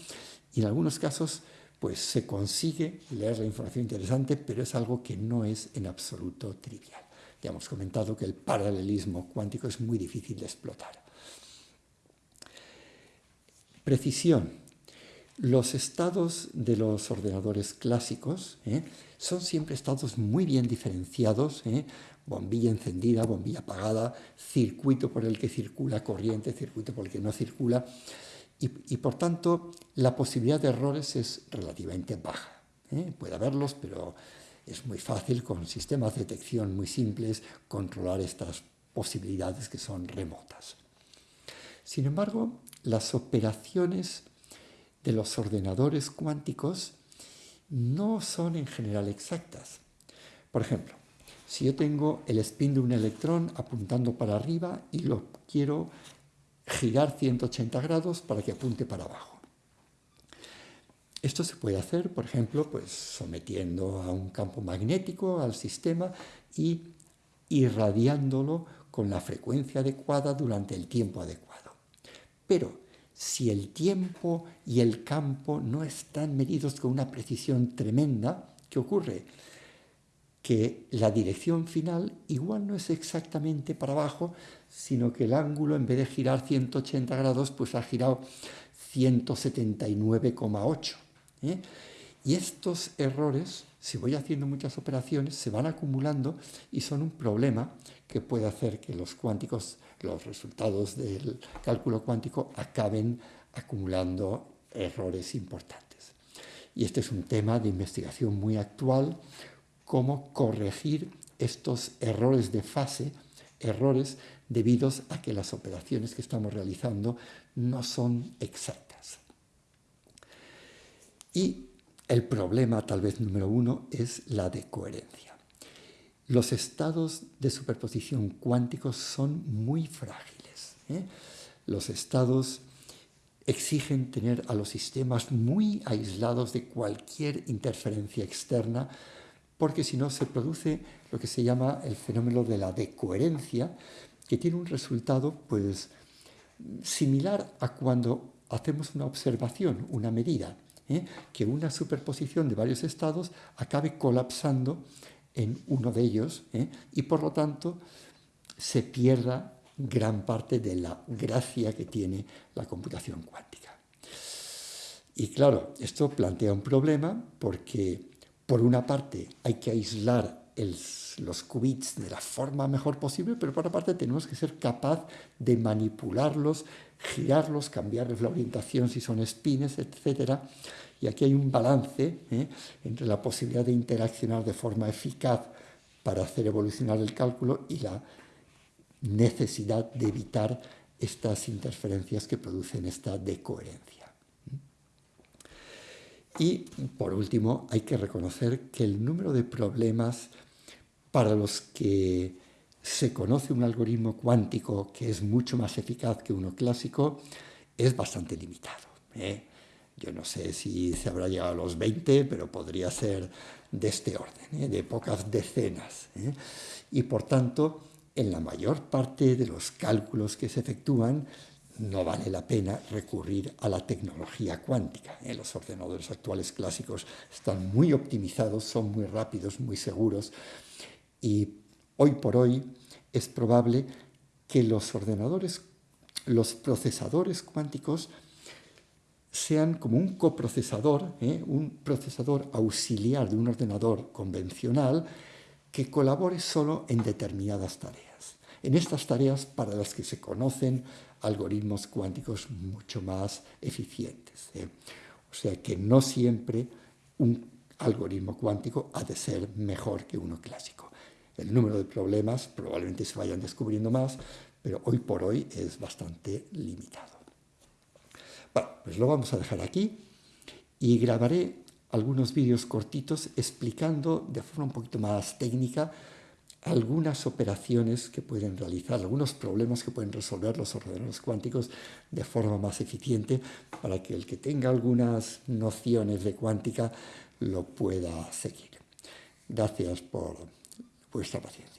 Y en algunos casos pues se consigue leer la información interesante, pero es algo que no es en absoluto trivial. Ya hemos comentado que el paralelismo cuántico es muy difícil de explotar. Precisión. Los estados de los ordenadores clásicos ¿eh? son siempre estados muy bien diferenciados, ¿eh? bombilla encendida, bombilla apagada, circuito por el que circula corriente, circuito por el que no circula, y, por tanto la posibilidad de errores es relativamente baja. ¿eh? Puede haberlos, pero es muy fácil con sistemas de detección muy simples controlar estas posibilidades que son remotas. Sin embargo, las operaciones de los ordenadores cuánticos no son en general exactas. Por ejemplo, si yo tengo el spin de un electrón apuntando para arriba y lo quiero girar 180 grados para que apunte para abajo. Esto se puede hacer, por ejemplo, pues sometiendo a un campo magnético al sistema y irradiándolo con la frecuencia adecuada durante el tiempo adecuado. Pero si el tiempo y el campo no están medidos con una precisión tremenda, ¿qué ocurre? Que la dirección final igual no es exactamente para abajo, sino que el ángulo en vez de girar 180 grados, pues ha girado 179,8. ¿eh? Y estos errores, si voy haciendo muchas operaciones, se van acumulando y son un problema que puede hacer que los cuánticos, los resultados del cálculo cuántico acaben acumulando errores importantes. Y este es un tema de investigación muy actual, cómo corregir estos errores de fase, errores debidos a que las operaciones que estamos realizando no son exactas. Y el problema, tal vez número uno, es la de coherencia. Los estados de superposición cuánticos son muy frágiles. ¿eh? Los estados exigen tener a los sistemas muy aislados de cualquier interferencia externa porque si no se produce lo que se llama el fenómeno de la decoherencia, que tiene un resultado pues, similar a cuando hacemos una observación, una medida, ¿eh? que una superposición de varios estados acabe colapsando en uno de ellos ¿eh? y por lo tanto se pierda gran parte de la gracia que tiene la computación cuántica. Y claro, esto plantea un problema porque por una parte hay que aislar los qubits de la forma mejor posible, pero por otra parte tenemos que ser capaz de manipularlos, girarlos, cambiarles la orientación si son spines, etc. Y aquí hay un balance ¿eh? entre la posibilidad de interaccionar de forma eficaz para hacer evolucionar el cálculo y la necesidad de evitar estas interferencias que producen esta decoherencia. Y por último, hay que reconocer que el número de problemas para los que se conoce un algoritmo cuántico que es mucho más eficaz que uno clásico es bastante limitado. ¿eh? Yo no sé si se habrá llegado a los 20, pero podría ser de este orden, ¿eh? de pocas decenas. ¿eh? Y por tanto, en la mayor parte de los cálculos que se efectúan, no vale la pena recurrir a la tecnología cuántica. ¿eh? Los ordenadores actuales clásicos están muy optimizados, son muy rápidos, muy seguros y hoy por hoy es probable que los ordenadores, los procesadores cuánticos sean como un coprocesador, ¿eh? un procesador auxiliar de un ordenador convencional que colabore solo en determinadas tareas. En estas tareas para las que se conocen algoritmos cuánticos mucho más eficientes. ¿eh? O sea que no siempre un algoritmo cuántico ha de ser mejor que uno clásico. El número de problemas probablemente se vayan descubriendo más, pero hoy por hoy es bastante limitado. Bueno, pues lo vamos a dejar aquí y grabaré algunos vídeos cortitos explicando de forma un poquito más técnica algunas operaciones que pueden realizar, algunos problemas que pueden resolver los ordenadores cuánticos de forma más eficiente para que el que tenga algunas nociones de cuántica lo pueda seguir. Gracias por vuestra paciencia.